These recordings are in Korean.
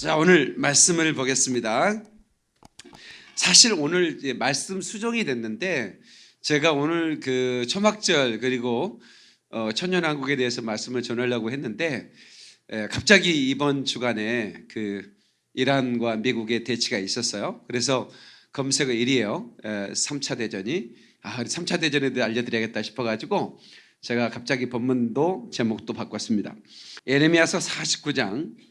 자 오늘 말씀을 보겠습니다. 사실 오늘 말씀 수정이 됐는데 제가 오늘 그 초막절 그리고 어, 천년왕국에 대해서 말씀을 전하려고 했는데 에, 갑자기 이번 주간에 그 이란과 미국의 대치가 있었어요. 그래서 검색어 1위에요. 에, 3차 대전이 아 3차 대전에 대해 알려드려야겠다 싶어가지고 제가 갑자기 본문도 제목도 바꿨습니다. 에레미야서 49장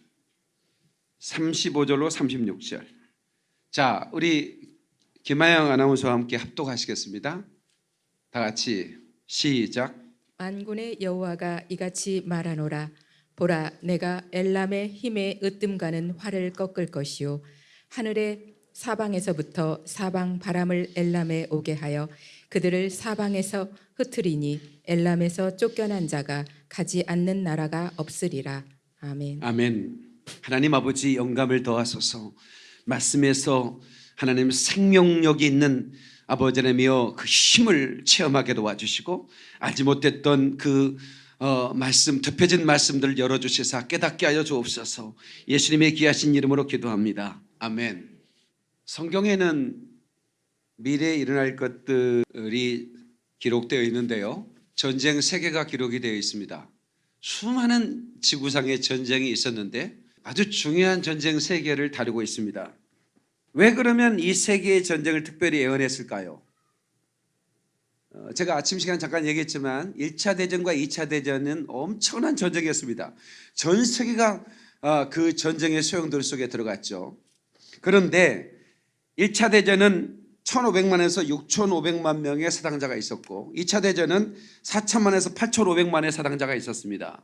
35절로 36절. 자, 우리 김하영 아나운서와 함께 합독하시겠습니다. 다 같이 시작. 만군의 여호와가 이같이 말하노라 보라 내가 엘람의 힘에 으뜸가는 활을 꺾을 것이요 하늘의 사방에서부터 사방 바람을 엘람에 오게 하여 그들을 사방에서 흩으리니 엘람에서 쫓겨난 자가 가지 않는 나라가 없으리라 아멘. 아멘. 하나님 아버지 영감을 더하소서. 말씀에서 하나님 생명력이 있는 아버지 하나님이여 그 힘을 체험하게 도와주시고 알지 못했던 그 어, 말씀 덮여진 말씀들을 열어주시사 깨닫게 하여 주옵소서. 예수님의 귀하신 이름으로 기도합니다. 아멘. 성경에는 미래에 일어날 것들이 기록되어 있는데요. 전쟁 세계가 기록이 되어 있습니다. 수많은 지구상의 전쟁이 있었는데 아주 중요한 전쟁 세계를 다루고 있습니다. 왜 그러면 이 세계의 전쟁을 특별히 예언했을까요? 어, 제가 아침 시간 잠깐 얘기했지만 1차 대전과 2차 대전은 엄청난 전쟁이었습니다. 전 세계가 어, 그 전쟁의 소용돌이 속에 들어갔죠. 그런데 1차 대전은 1,500만에서 6,500만 명의 사상자가 있었고 2차 대전은 4천만에서 8,500만의 사상자가 있었습니다.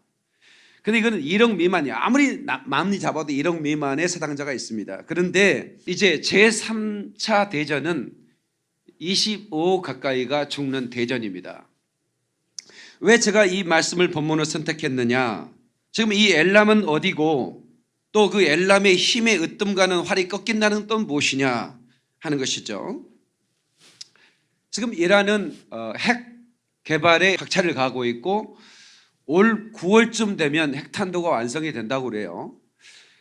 근데 이거는 1억 미만이야. 아무리 마음이 잡아도 1억 미만의 사상자가 있습니다. 그런데 이제 제3차 대전은 25 가까이가 죽는 대전입니다. 왜 제가 이 말씀을 본문으로 선택했느냐? 지금 이 엘람은 어디고 또 그 엘람의 힘에 으뜸가는 활이 꺾인다는 또 무엇이냐 하는 것이죠. 지금 이란은 어, 핵 개발에 박차를 가고 있고 올 9월쯤 되면 핵탄두가 완성이 된다고 그래요.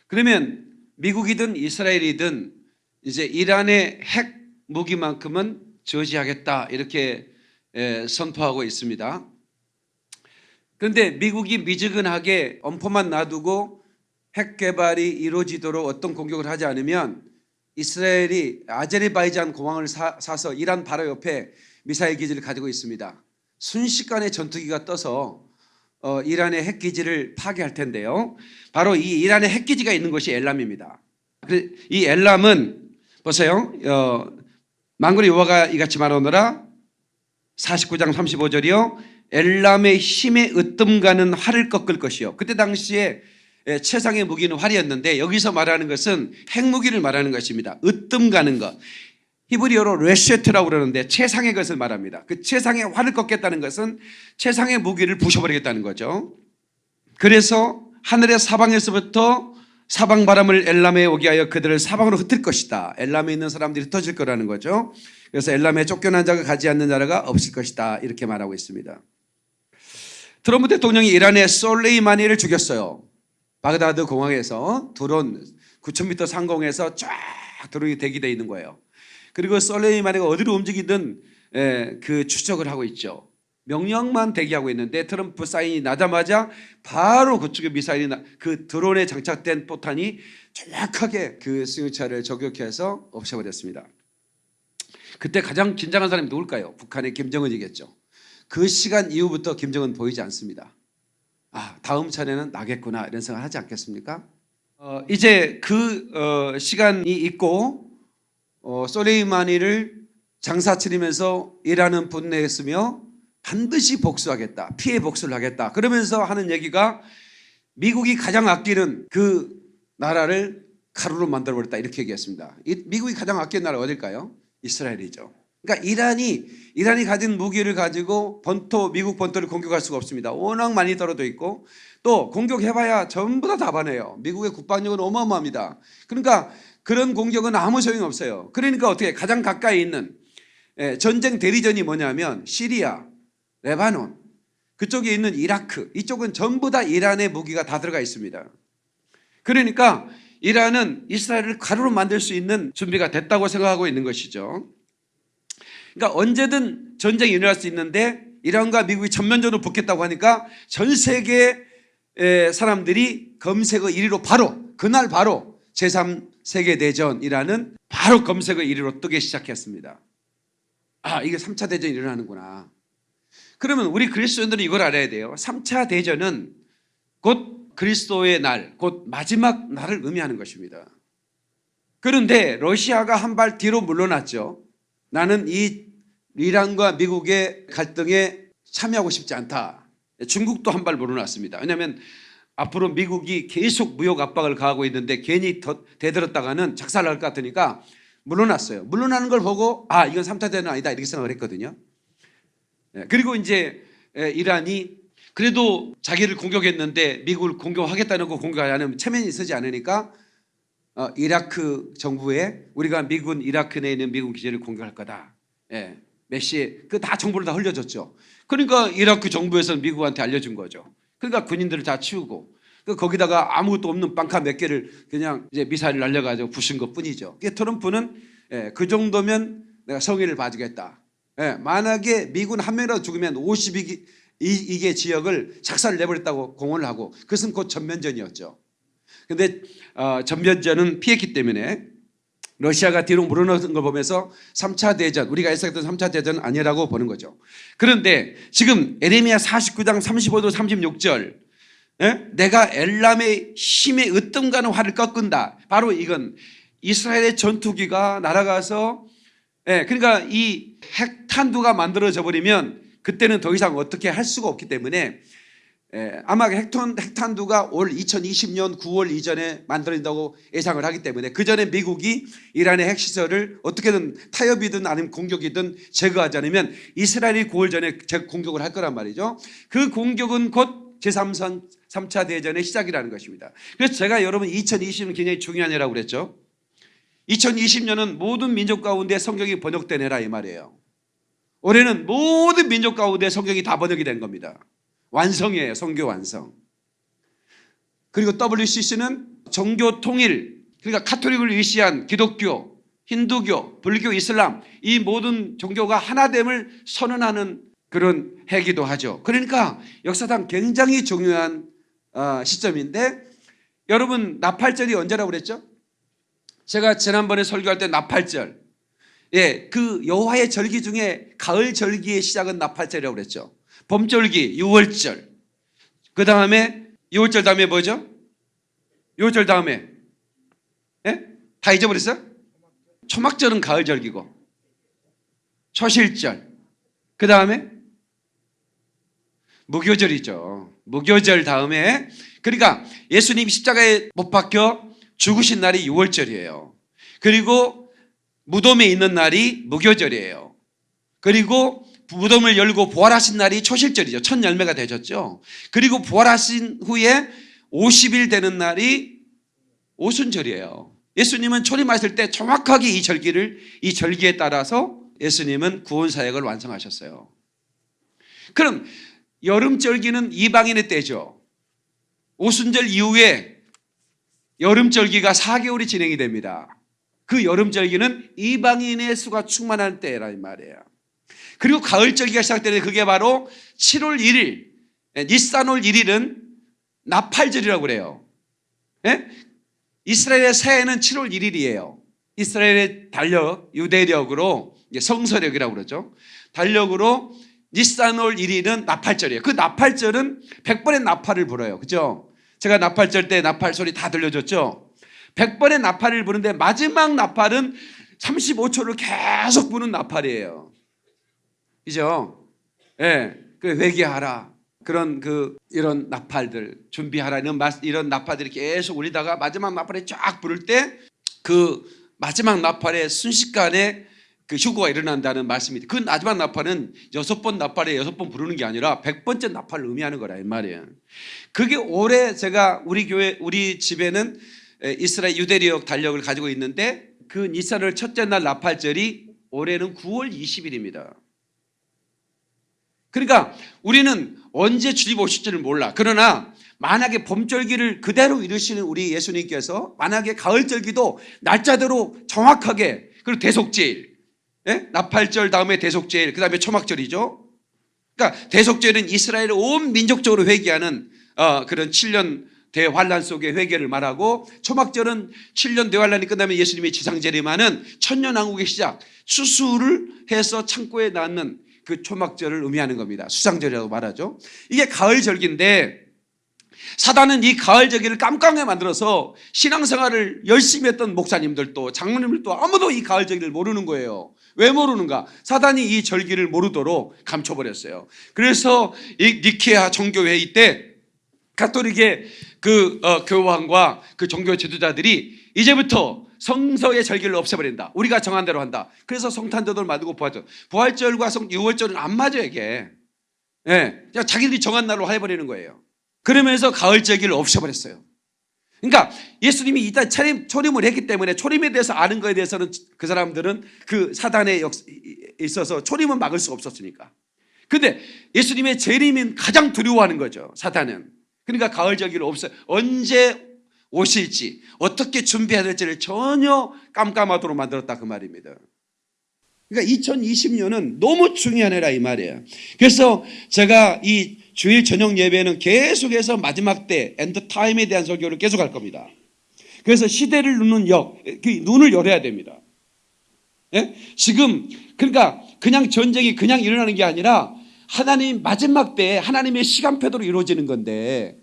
그러면 미국이든 이스라엘이든 이제 이란의 핵 무기만큼은 저지하겠다 이렇게 선포하고 있습니다. 그런데 미국이 미지근하게 엄포만 놔두고 핵 개발이 이루어지도록 어떤 공격을 하지 않으면 이스라엘이 아제르바이잔 공항을 사, 서 이란 바로 옆에 미사일 기지를 가지고 있습니다. 순식간에 전투기가 떠서 어, 이란의 핵기지를 파괴할 텐데요. 바로 이 이란의 핵기지가 있는 곳이 엘람입니다. 이 엘람은 보세요. 어, 망군의 여호와가 이같이 말하노라 49장 35절이요. 엘람의 힘에 으뜸 가는 활을 꺾을 것이요. 그때 당시에 예, 최상의 무기는 활이었는데 여기서 말하는 것은 핵무기를 말하는 것입니다. 으뜸 가는 것. 히브리어로 레쉐트라고 그러는데 최상의 것을 말합니다. 그 최상의 활을 꺾겠다는 것은 최상의 무기를 부셔버리겠다는 거죠. 그래서 하늘의 사방에서부터 사방 바람을 엘람에 오게 하여 그들을 사방으로 흩을 것이다. 엘람에 있는 사람들이 흩어질 거라는 거죠. 그래서 엘람에 쫓겨난 자가 가지 않는 나라가 없을 것이다. 이렇게 말하고 있습니다. 트럼프 대통령이 이란의 솔레이마니를 죽였어요. 바그다드 공항에서 드론 9,000m 상공에서 쫙 드론이 대기되어 있는 거예요. 그리고 솔레이마니가 어디로 움직이든 예, 그 추적을 하고 있죠. 명령만 대기하고 있는데 트럼프 사인이 나자마자 바로 그쪽에 미사일이 나, 그 드론에 장착된 포탄이 정확하게 그 승용차를 저격해서 없애버렸습니다. 그때 가장 긴장한 사람이 누굴까요? 북한의 김정은이겠죠. 그 시간 이후부터 김정은 보이지 않습니다. 아 다음 차례는 나겠구나 이런 생각 하지 않겠습니까? 어, 이제 그 어, 시간이 있고 어, 소레이마니를 장사 치르면서 일하는 분내했으며 반드시 복수하겠다. 피해 복수를 하겠다. 그러면서 하는 얘기가 미국이 가장 아끼는 그 나라를 가루로 만들어버렸다. 이렇게 얘기했습니다. 미국이 가장 아끼는 나라 어딜까요? 이스라엘이죠. 그러니까 이란이 이란이 가진 무기를 가지고 본토 미국 본토를 공격할 수가 없습니다. 워낙 많이 떨어져 있고 또 공격해봐야 전부 다 답안해요. 미국의 국방력은 어마어마합니다. 그러니까 그런 공격은 아무 소용이 없어요. 그러니까 어떻게 가장 가까이 있는 예, 전쟁 대리전이 뭐냐면 시리아, 레바논, 그쪽에 있는 이라크 이쪽은 전부 다 이란의 무기가 다 들어가 있습니다. 그러니까 이란은 이스라엘을 가루로 만들 수 있는 준비가 됐다고 생각하고 있는 것이죠. 그러니까 언제든 전쟁이 일어날 수 있는데 이란과 미국이 전면전으로 붙겠다고 하니까 전 세계 의 사람들이 검색어 1위로 바로 그날 바로 제3 세계 대전이라는 바로 검색어 1위로 뜨기 시작했습니다. 아, 이게 3차 대전이 일어나는구나. 그러면 우리 그리스도인들은 이걸 알아야 돼요. 3차 대전은 곧 그리스도의 날, 곧 마지막 날을 의미하는 것입니다. 그런데 러시아가 한 발 뒤로 물러났죠. 나는 이 이란과 미국의 갈등에 참여하고 싶지 않다. 중국도 한 발 물러났습니다. 왜냐하면 앞으로 미국이 계속 무역 압박을 가하고 있는데 괜히 더 대들었다가는 작살날 것 같으니까 물러났어요. 물러나는 걸 보고 아 이건 3차 대전 아니다 이렇게 생각을 했거든요. 예, 그리고 이제 에, 이란이 그래도 자기를 공격했는데 미국을 공격하겠다는 거 공격 안 하면 체면이 서지 않으니까 어, 이라크 정부에 우리가 미군 이라크 내에 있는 미군 기지를 공격할 거다. 예, 메시 그 다 정보를 다 흘려줬죠. 그러니까 이라크 정부에서는 미국한테 알려준 거죠. 그러니까 군인들을 다 치우고 그 거기다가 아무것도 없는 빵카 몇 개를 그냥 이제 미사일을 날려가지고 부신 것 뿐이죠. 트럼프는 예, 그 정도면 내가 성의를 봐주겠다. 예, 만약에 미군 한 명이라도 죽으면 52개 이, 게 지역을 작사를 내버렸다고 공언을 하고 그것은 곧 전면전이었죠. 근데 어, 전면전은 피했기 때문에 러시아가 뒤로 물러나는 걸 보면서 3차 대전 우리가 예상했던 3차 대전은 아니라고 보는 거죠. 그런데 지금 에레미야 49장 35절 36절 예? 내가 엘람의 힘에 으뜸가는 활을 꺾은다. 바로 이건 이스라엘의 전투기가 날아가서 예, 그러니까 이 핵탄두가 만들어져 버리면 그때는 더 이상 어떻게 할 수가 없기 때문에 예, 아마 핵탄, 핵탄두가 올 2020년 9월 이전에 만들어진다고 예상을 하기 때문에 그 전에 미국이 이란의 핵시설을 어떻게든 타협이든 아니면 공격이든 제거하지 않으면 이스라엘이 9월 전에 재- 공격을 할 거란 말이죠. 그 공격은 곧 제3선 3차 대전의 시작이라는 것입니다. 그래서 제가 여러분 2020년 굉장히 중요한 해라고 그랬죠. 2020년은 모든 민족 가운데 성경이 번역된 해라 이 말이에요. 올해는 모든 민족 가운데 성경이 다 번역이 된 겁니다. 완성이에요. 성교 완성. 그리고 WCC는 종교 통일, 그러니까 카톨릭을 위시한 기독교, 힌두교, 불교, 이슬람 이 모든 종교가 하나됨을 선언하는 그런 해기도 하죠. 그러니까 역사상 굉장히 중요한 어, 시점인데 여러분 나팔절이 언제라고 그랬죠? 제가 지난번에 설교할 때 나팔절 예, 그 여호와의 절기 중에 가을 절기의 시작은 나팔절이라고 그랬죠. 봄절기 6월절. 그 다음에 6월절 다음에 뭐죠? 6월절 다음에 예? 다 잊어버렸어요? 초막절은 가을절기고 초실절. 그 다음에 무교절이죠. 무교절 다음에 그러니까 예수님 십자가에 못 박혀 죽으신 날이 6월절이에요. 그리고 무덤에 있는 날이 무교절이에요. 그리고 무덤을 열고 부활하신 날이 초실절이죠. 첫 열매가 되셨죠. 그리고 부활하신 후에 50일 되는 날이 오순절이에요. 예수님은 초림하실 때 정확하게 이 절기를 이 절기에 따라서 예수님은 구원 사역을 완성하셨어요. 그럼 여름절기는 이방인의 때죠. 오순절 이후에 여름절기가 4개월이 진행이 됩니다. 그 여름절기는 이방인의 수가 충만한 때라 이 말이에요. 그리고 가을절기가 시작되는 그게 바로 7월 1일, 니산월 1일은 나팔절이라고 그래요. 예? 이스라엘의 새해는 7월 1일이에요. 이스라엘의 달력, 유대력으로 성서력이라고 그러죠. 달력으로 니산월 1일은 나팔절이에요. 그 나팔절은 100번의 나팔을 불어요. 그죠? 제가 나팔절 때 나팔 소리 다 들려줬죠? 100번의 나팔을 부는데 마지막 나팔은 35초를 계속 부는 나팔이에요. 그죠? 예. 그 회개하라. 그런 그 이런 나팔들 준비하라 이런 마- 이런 나팔들이 계속 울리다가 마지막 나팔에 쫙 부를 때 그 마지막 나팔에 순식간에 그 휴거가 일어난다는 말씀입니다. 그 마지막 나팔은 여섯 번 나팔에 여섯 번 부르는 게 아니라 백 번째 나팔을 의미하는 거라 이 말이에요. 그게 올해 제가 우리 교회 우리 집에는 에, 이스라엘 유대리역 달력을 가지고 있는데 그 니산월 첫째 날 나팔절이 올해는 9월 20일입니다. 그러니까 우리는 언제 주님 오실지를 몰라. 그러나 만약에 봄절기를 그대로 이루시는 우리 예수님께서 만약에 가을절기도 날짜대로 정확하게 그리고 대속제일 예? 나팔절 다음에 대속제일 그 다음에 초막절이죠. 그러니까 대속절은 이스라엘을 온 민족적으로 회개하는 어, 그런 7년 대환란 속의 회개를 말하고 초막절은 7년 대환란이 끝나면 예수님이 지상재림하는 천년왕국의 시작 수수를 해서 창고에 낳는 그 초막절을 의미하는 겁니다. 수상절이라고 말하죠. 이게 가을절기인데 사단은 이 가을절기를 깜깜하게 만들어서 신앙생활을 열심히 했던 목사님들도 장로님들도 아무도 이 가을절기를 모르는 거예요. 왜 모르는가? 사단이 이 절기를 모르도록 감춰버렸어요. 그래서 이 니케아 정교회의 때 가톨릭의 그 어, 교황과 그 종교 지도자들이 이제부터 성서의 절기를 없애버린다. 우리가 정한 대로 한다. 그래서 성탄절을 만들고 부활절. 부활절과 성 6월절은 안 맞아요, 이게. 예. 그냥 자기들이 정한 날로 해버리는 거예요. 그러면서 가을 절기를 없애버렸어요. 그러니까 예수님이 이따 초림, 초림을 했기 때문에 초림에 대해서 아는 거에 대해서는 그 사람들은 그 사단에 역- 있어서 초림은 막을 수가 없었으니까. 근데 예수님의 재림은 가장 두려워하는 거죠. 사단은. 그러니까 가을 절기를 없애 언제 오실지 어떻게 준비해야 될지를 전혀 깜깜하도록 만들었다 그 말입니다. 그러니까 2020년은 너무 중요한 해라 이 말이에요. 그래서 제가 이 주일 저녁 예배는 계속해서 마지막 때 end time에 대한 설교를 계속 할 겁니다. 그래서 시대를 누는 역, 그 눈을 열어야 됩니다. 예? 지금 그러니까 그냥 전쟁이 그냥 일어나는 게 아니라 하나님 마지막 때 하나님의 시간표대로 이루어지는 건데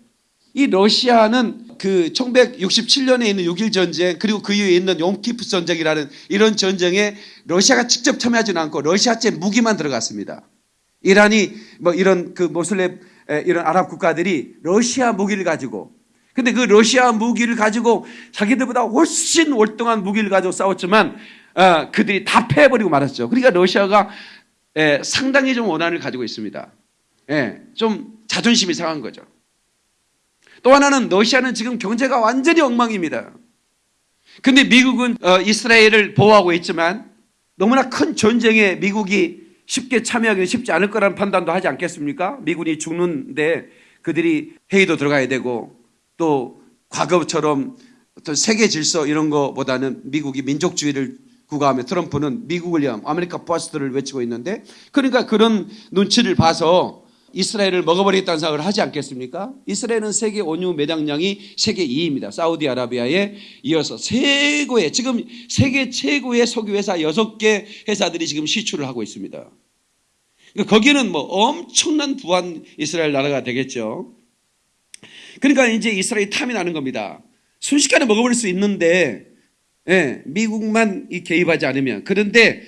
이 러시아는 그 1967년에 있는 6.1 전쟁 그리고 그 이후에 있는 용키프 전쟁이라는 이런 전쟁에 러시아가 직접 참여하지는 않고 러시아제 무기만 들어갔습니다. 이란이 뭐 이런 그 모슬렘 에, 이런 아랍 국가들이 러시아 무기를 가지고 근데 그 러시아 무기를 가지고 자기들보다 훨씬 월등한 무기를 가지고 싸웠지만 어, 그들이 다 패해버리고 말았죠. 그러니까 러시아가 에, 상당히 좀 원한을 가지고 있습니다. 예, 좀 자존심이 상한 거죠. 또 하나는 러시아는 지금 경제가 완전히 엉망입니다. 근데 미국은 어, 이스라엘을 보호하고 있지만 너무나 큰 전쟁에 미국이 쉽게 참여하기는 쉽지 않을 거라는 판단도 하지 않겠습니까? 미군이 죽는데 그들이 회의도 들어가야 되고 또 과거처럼 어떤 세계 질서 이런 거보다는 미국이 민족주의를 구가하며 트럼프는 미국을 위한 America First를 외치고 있는데 그러니까 그런 눈치를 봐서 이스라엘을 먹어버리겠다는 생각을 하지 않겠습니까? 이스라엘은 세계 원유 매장량이 세계 2위입니다. 사우디아라비아에 이어서 최고의 지금 세계 최고의 석유 회사 6개 회사들이 지금 시추를 하고 있습니다. 그러니까 거기는 뭐 엄청난 부한 이스라엘 나라가 되겠죠. 그러니까 이제 이스라엘이 탐이 나는 겁니다. 순식간에 먹어버릴 수 있는데 예, 미국만 이 개입하지 않으면 그런데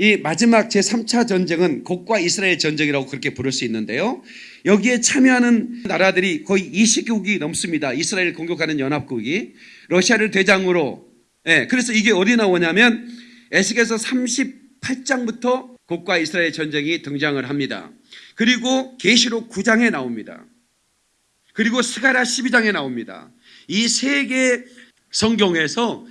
이 마지막 제3차 전쟁은 곡과 이스라엘 전쟁이라고 그렇게 부를 수 있는데요. 여기에 참여하는 나라들이 거의 20개국이 넘습니다. 이스라엘을 공격하는 연합국이 러시아를 대장으로 예, 그래서 이게 어디 나오냐면 에스겔서 38장부터 곡과 이스라엘 전쟁이 등장을 합니다. 그리고 계시록 9장에 나옵니다. 그리고 스가랴 12장에 나옵니다. 이 세개 성경에서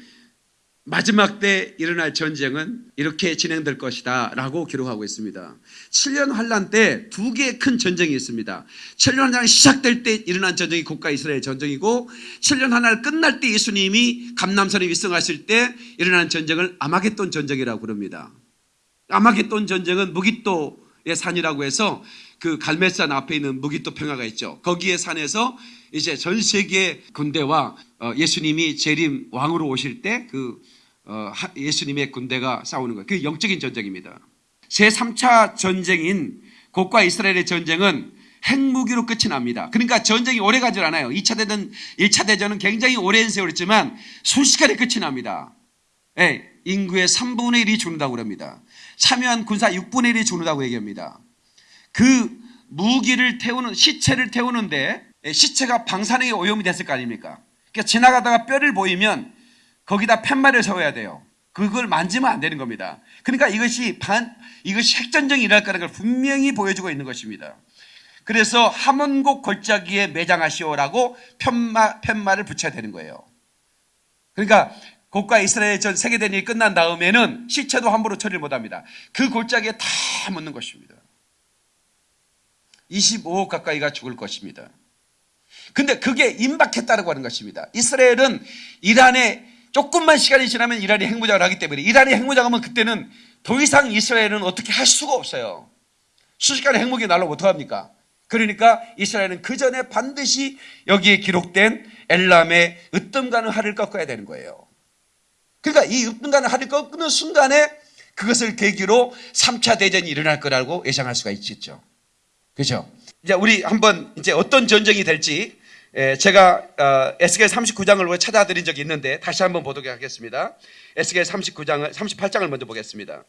마지막 때 일어날 전쟁은 이렇게 진행될 것이다 라고 기록하고 있습니다. 7년 환란 때 두 개의 큰 전쟁이 있습니다. 7년 환란이 시작될 때 일어난 전쟁이 국가 이스라엘 전쟁이고 7년 환란 끝날 때 예수님이 감남산에 위성하실 때 일어난 전쟁을 아마겟돈 전쟁이라고 부릅니다. 아마겟돈 전쟁은 무기또의 산이라고 해서 그 갈멜산 앞에 있는 무기또 평야가 있죠. 거기에 산에서 이제 전 세계 군대와 어, 예수님이 재림 왕으로 오실 때그 어, 예수님의 군대가 싸우는 거예요. 그 영적인 전쟁입니다. 제3차 전쟁인 곡과 이스라엘의 전쟁은 핵무기로 끝이 납니다. 그러니까 전쟁이 오래 가지 않아요. 2차 대전, 1차 대전은 굉장히 오랜 세월이지만 순식간에 끝이 납니다. 예, 인구의 3분의 1이 죽는다고 그럽니다. 참여한 군사 6분의 1이 죽는다고 얘기합니다. 그 무기를 태우는, 시체를 태우는데 예, 시체가 방사능에 오염이 됐을 거 아닙니까? 그러니까 지나가다가 뼈를 보이면 거기다 팻말을 세워야 돼요. 그걸 만지면 안 되는 겁니다. 그러니까 이것이 반, 이것이 핵전쟁이 일어날 거라는 걸 분명히 보여주고 있는 것입니다. 그래서 함원곡 골짜기에 매장하시오라고 팻말, 팻말을 붙여야 되는 거예요. 그러니까 곡과 이스라엘 전 세계대전이 끝난 다음에는 시체도 함부로 처리를 못 합니다. 그 골짜기에 다 묻는 것입니다. 25억 가까이가 죽을 것입니다. 근데 그게 임박했다고 하는 것입니다. 이스라엘은 이란에 조금만 시간이 지나면 이란이 핵무장을 하기 때문에 이란이 핵무장하면 그때는 더 이상 이스라엘은 어떻게 할 수가 없어요. 순식간에 핵무기 날라오면 어떡합니까? 그러니까 이스라엘은 그 전에 반드시 여기에 기록된 엘람의 으뜸가는 활을 꺾어야 되는 거예요. 그러니까 이 으뜸가는 활을 꺾는 순간에 그것을 계기로 3차 대전이 일어날 거라고 예상할 수가 있겠죠. 그죠? 이제 우리 한번 이제 어떤 전쟁이 될지 에, 제가 어, 에스겔 39장을 찾아드린 적이 있는데 다시 한번 보도록 하겠습니다. 에스겔 39장을 38장을 먼저 보겠습니다.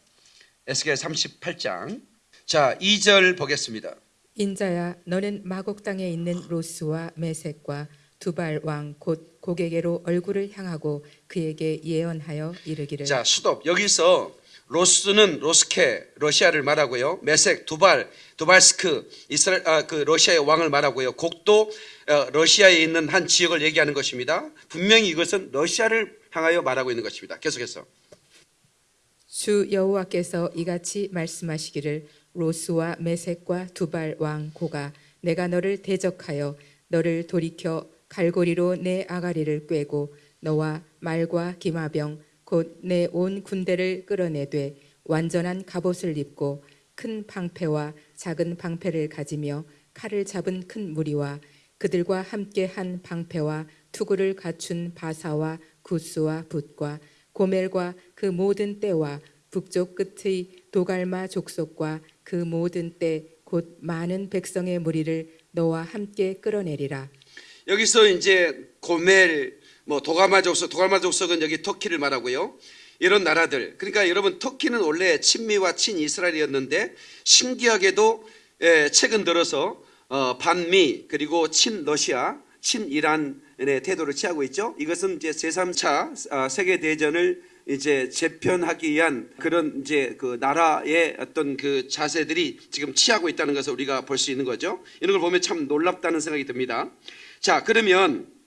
에스겔 38장 자 2절 보겠습니다. 인자야 너는 마곡 땅에 있는 로스와 메색과 두발 왕 곧 고개게로 얼굴을 향하고 그에게 예언하여 이르기를 자 수도 여기서 로스는 로스케 러시아를 말하고요. 메색 두발 두발스크 이스라엘 아, 그 러시아의 왕을 말하고요. 곡도 어, 러시아에 있는 한 지역을 얘기하는 것입니다. 분명히 이것은 러시아를 향하여 말하고 있는 것입니다. 계속해서 주 여호와께서 이같이 말씀하시기를 로스와 메색과 두발 왕 고가 내가 너를 대적하여 너를 돌이켜 갈고리로 내 아가리를 꿰고 너와 말과 기마병 곧 내 온 군대를 끌어내되 완전한 갑옷을 입고 큰 방패와 작은 방패를 가지며 칼을 잡은 큰 무리와 그들과 함께 한 방패와 투구를 갖춘 바사와 구스와 붓과 고멜과 그 모든 때와 북쪽 끝의 도갈마 족속과 그 모든 때 곧 많은 백성의 무리를 너와 함께 끌어내리라. 여기서 이제 고멜 뭐 도가마 족속 도가마 족속은 여기 터키를 말하고요. 이런 나라들 그러니까 여러분 터키는 원래 친미와 친이스라엘이었는데 신기하게도 예, 최근 들어서 어, 반미 그리고 친러시아 친이란의 태도를 취하고 있죠. 이것은 이제 제3차 아, 세계 대전을 이제 재편하기 위한 그런 이제 그 나라의 어떤 그 자세들이 지금 취하고 있다는 것을 우리가 볼 수 있는 거죠. 이런 걸 보면 참 놀랍다는 생각이 듭니다. 자, 그러면 어,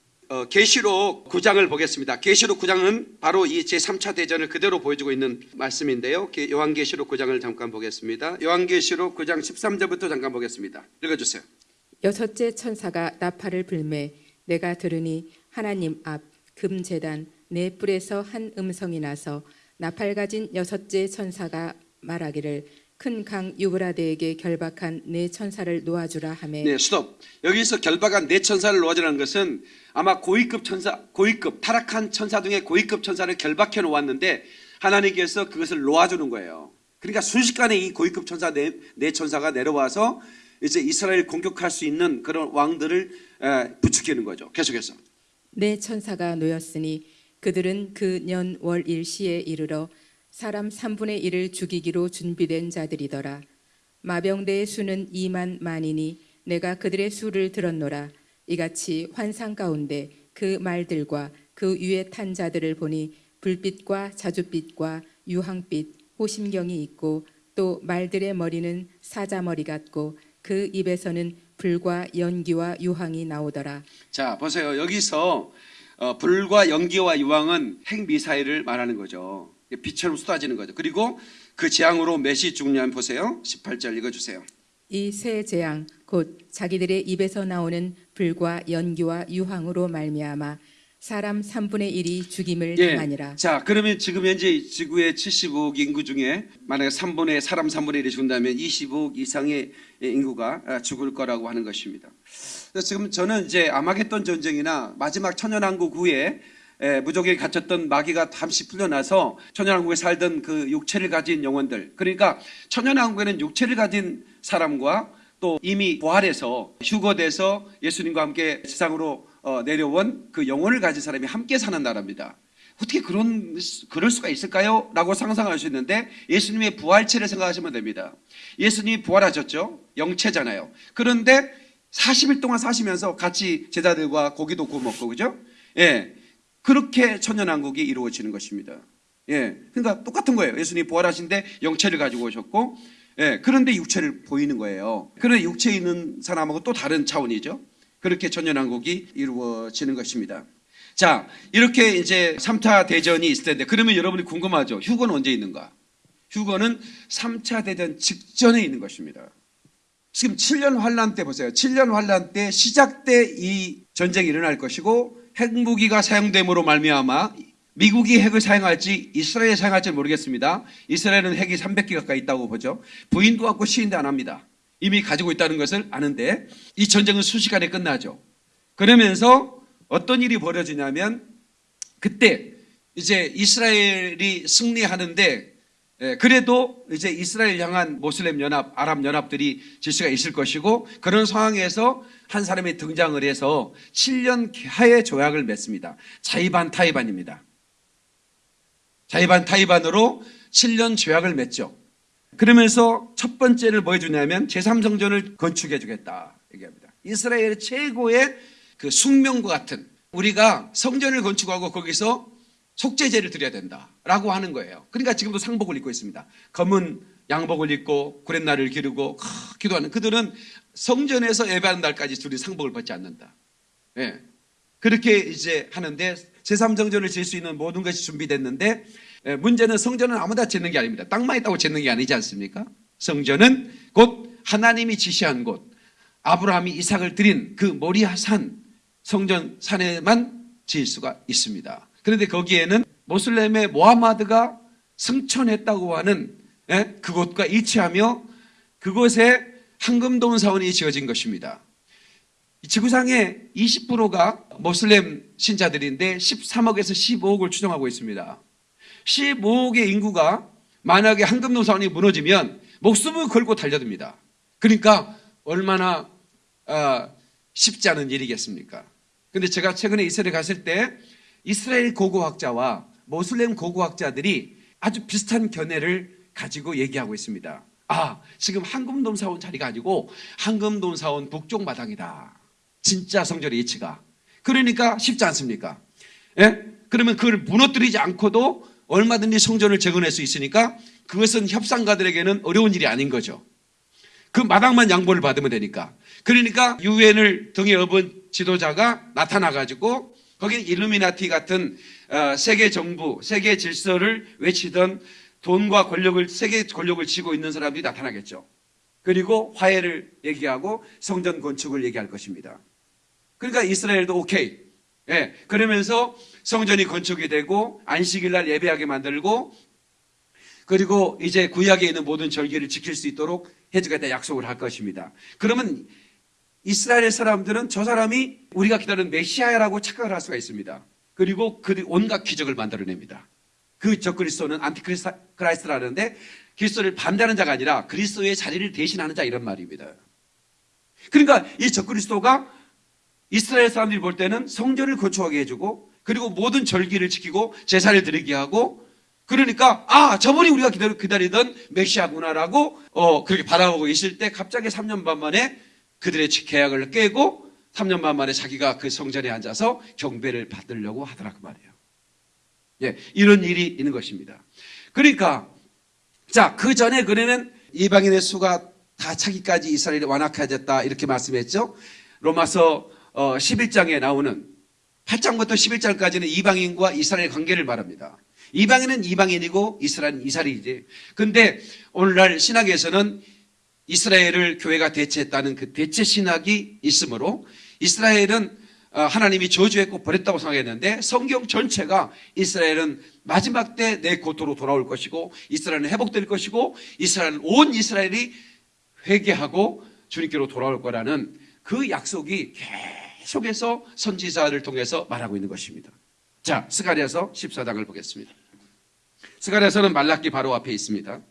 계시록 9장을 보겠습니다. 계시록 9장은 바로 이 제3차 대전을 그대로 보여주고 있는 말씀인데요. 게- 요한계시록 9장을 잠깐 보겠습니다. 요한계시록 9장 13절부터 잠깐 보겠습니다. 읽어주세요. 여섯째 천사가 나팔을 불매 내가 들으니 하나님 앞 금제단 네 뿔에서 한 음성이 나서 나팔 가진 여섯째 천사가 말하기를 큰 강 유브라데에게 결박한 네 천사를 놓아주라 하매 네, 스톱. 여기서 결박한 네 천사를 놓아주라는 것은 아마 고위급 천사, 고위급 타락한 천사 중에 고위급 천사를 결박해 놓았는데 하나님께서 그것을 놓아주는 거예요. 그러니까 순식간에 이 고위급 천사 네, 네 천사가 내려와서 이제 이스라엘 공격할 수 있는 그런 왕들을 에, 부추기는 거죠. 계속해서. 네 천사가 놓였으니 그들은 그 년 월 일시에 이르러 사람 3분의 1을 죽이기로 준비된 자들이더라. 마병대의 수는 2만 만이니 내가 그들의 수를 들었노라. 이같이 환상 가운데 그 말들과 그 위에 탄 자들을 보니 불빛과 자줏빛과 유황빛, 호심경이 있고 또 말들의 머리는 사자머리 같고 그 입에서는 불과 연기와 유황이 나오더라. 자, 보세요. 여기서 어, 불과 연기와 유황은 핵 미사일을 말하는 거죠. 빛처럼 쏟아지는 거죠. 그리고 그 재앙으로 몇이 죽냐 보세요. 18절 읽어주세요. 이세 재앙 곧 자기들의 입에서 나오는 불과 연기와 유황으로 말미암아 사람 3분의 1이 죽임을 당하니라. 예. 자, 그러면 지금 현재 지구의 75억 인구 중에 만약에 3분의 사람 3분의 1이 죽는다면 25억 이상의 인구가 아, 죽을 거라고 하는 것입니다. 지금 저는 이제 아마겟돈 전쟁이나 마지막 천연왕국 후에 에, 무적에 갇혔던 마귀가 잠시 풀려나서 천연왕국에 살던 그 육체를 가진 영혼들 그러니까 천연왕국에는 육체를 가진 사람과 또 이미 부활해서 휴거돼서 예수님과 함께 세상으로 어, 내려온 그 영혼을 가진 사람이 함께 사는 나라입니다. 어떻게 그런 그럴 수가 있을까요? 라고 상상할 수 있는데 예수님의 부활체를 생각하시면 됩니다. 예수님이 부활하셨죠. 영체잖아요. 그런데 40일 동안 사시면서 같이 제자들과 고기도 구워 먹고 그죠? 예. 그렇게 천년왕국이 이루어지는 것입니다. 예. 그러니까 똑같은 거예요. 예수님이 부활하신데 영체를 가지고 오셨고 예. 그런데 육체를 보이는 거예요. 그런데 육체에 있는 사람하고 또 다른 차원이죠. 그렇게 천년왕국이 이루어지는 것입니다. 자, 이렇게 이제 3차 대전이 있을 텐데 그러면 여러분이 궁금하죠. 휴거는 언제 있는가? 휴거는 3차 대전 직전에 있는 것입니다. 지금 7년 환란 때 보세요. 7년 환란 때 시작 때 이 전쟁이 일어날 것이고 핵무기가 사용됨으로 말미암아 미국이 핵을 사용할지 이스라엘이 사용할지 모르겠습니다. 이스라엘은 핵이 300개 가까이 있다고 보죠. 부인도 갖고 시인도 안 합니다. 이미 가지고 있다는 것을 아는데 이 전쟁은 순식간에 끝나죠. 그러면서 어떤 일이 벌어지냐면 그때 이제 이스라엘이 승리하는데 예, 그래도 이제 이스라엘 향한 모슬렘 연합, 아랍 연합들이 질서가 있을 것이고 그런 상황에서 한 사람이 등장을 해서 7년 하의 조약을 맺습니다. 자이반 타이반입니다. 자이반 타이반으로 7년 조약을 맺죠. 그러면서 첫 번째를 뭐 해주냐면 제3성전을 건축해 주겠다 얘기합니다. 이스라엘의 최고의 그 숙명과 같은 우리가 성전을 건축하고 거기서 속죄제를 드려야 된다라고 하는 거예요. 그러니까 지금도 상복을 입고 있습니다. 검은 양복을 입고 구렛나를 기르고 크, 기도하는 그들은 성전에서 예배하는 날까지 둘이 상복을 벗지 않는다. 예. 그렇게 이제 하는데 제3성전을 지을 수 있는 모든 것이 준비됐는데 예, 문제는 성전은 아무나 짓는 게 아닙니다. 땅만 있다고 짓는 게 아니지 않습니까? 성전은 곧 하나님이 지시한 곳 아브라함이 이삭을 드린 그 모리아산 성전 산에만 지을 수가 있습니다. 그런데 거기에는 모슬렘의 모하마드가 승천했다고 하는 예, 그곳과 일치하며 그곳에 황금동 사원이 지어진 것입니다. 이 지구상의 20%가 모슬렘 신자들인데 13억에서 15억을 추정하고 있습니다. 15억의 인구가 만약에 황금동 사원이 무너지면 목숨을 걸고 달려듭니다. 그러니까 얼마나 어, 쉽지 않은 일이겠습니까? 근데 제가 최근에 이스라엘 갔을 때 이스라엘 고고학자와 모슬렘 고고학자들이 아주 비슷한 견해를 가지고 얘기하고 있습니다. 아, 지금 황금돔 사원 자리가 아니고 황금돔 사원 북쪽 마당이다. 진짜 성전의 위치가. 그러니까 쉽지 않습니까? 예? 그러면 그걸 무너뜨리지 않고도 얼마든지 성전을 재건할 수 있으니까 그것은 협상가들에게는 어려운 일이 아닌 거죠. 그 마당만 양보를 받으면 되니까. 그러니까 유엔을 등에 업은 지도자가 나타나가지고 거기 일루미나티 같은 어, 세계 정부, 세계 질서를 외치던 돈과 권력을 세계 권력을 쥐고 있는 사람들이 나타나겠죠. 그리고 화해를 얘기하고 성전 건축을 얘기할 것입니다. 그러니까 이스라엘도 오케이. 예. 그러면서 성전이 건축이 되고 안식일 날 예배하게 만들고 그리고 이제 구약에 있는 모든 절기를 지킬 수 있도록 해주겠다 약속을 할 것입니다. 그러면 이스라엘 사람들은 저 사람이 우리가 기다리는 메시아라고 착각을 할 수가 있습니다. 그리고 그 온갖 기적을 만들어냅니다. 그 적그리스도는 안티크라이스트라는데 그리스도를 반대하는 자가 아니라 그리스도의 자리를 대신하는 자 이런 말입니다. 그러니까 이 적그리스도가 이스라엘 사람들이 볼 때는 성전을 건축하게 해주고 그리고 모든 절기를 지키고 제사를 드리게 하고 그러니까 아 저분이 우리가 기다리, 기다리던 메시아구나라고 어, 그렇게 바라보고 있을 때 갑자기 3년 반 만에 그들의 계약을 깨고 3년 반 만에 자기가 그 성전에 앉아서 경배를 받으려고 하더라 그 말이에요. 예, 이런 일이 있는 것입니다. 그러니까 자, 그 전에 그러면 이방인의 수가 다 차기까지 이스라엘이 완악해졌다 이렇게 말씀했죠. 로마서 11장에 나오는 8장부터 11장까지는 이방인과 이스라엘 관계를 말합니다. 이방인은 이방인이고 이스라엘은 이스라엘이지. 근데 오늘날 신학에서는 이스라엘을 교회가 대체했다는 그 대체 신학이 있으므로 이스라엘은 어, 하나님이 저주했고 버렸다고 생각했는데 성경 전체가 이스라엘은 마지막 때 내 고토로 돌아올 것이고 이스라엘은 회복될 것이고 이스라엘 온 이스라엘이 회개하고 주님께로 돌아올 거라는 그 약속이 계속해서 선지자를 통해서 말하고 있는 것입니다. 자, 스가랴서 14장을 보겠습니다. 스가랴서는 말라기 바로 앞에 있습니다.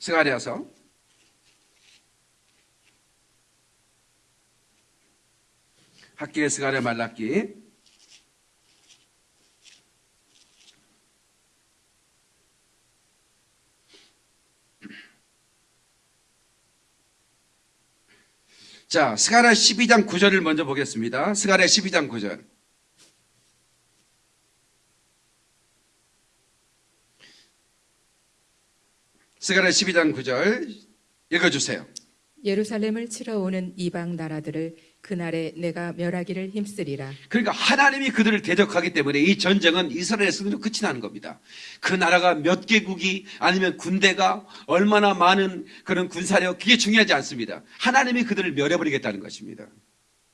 스가랴서 학기의 스가랴 말라기 자, 스가랴 12장 9절을 먼저 보겠습니다. 스가랴 12장 9절. 스가랴 12장 9절 읽어주세요. 예루살렘을 치러 오는 이방 나라들을 그날에 내가 멸하기를 힘쓰리라. 그러니까 하나님이 그들을 대적하기 때문에 이 전쟁은 이스라엘의 승리로 끝이 나는 겁니다. 그 나라가 몇 개국이 아니면 군대가 얼마나 많은 그런 군사력 그게 중요하지 않습니다. 하나님이 그들을 멸해버리겠다는 것입니다.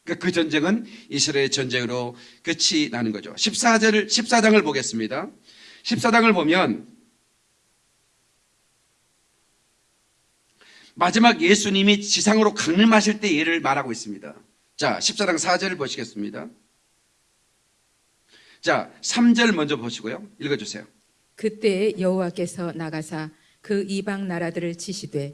그러니까 그 전쟁은 이스라엘의 전쟁으로 끝이 나는 거죠. 14절을 14장을 보겠습니다. 14장을 보면 마지막 예수님이 지상으로 강림하실 때 예를 말하고 있습니다. 자, 14장 4절을 보시겠습니다. 자, 3절 먼저 보시고요. 읽어주세요. 그때에 여호와께서 나가사 그 이방 나라들을 치시되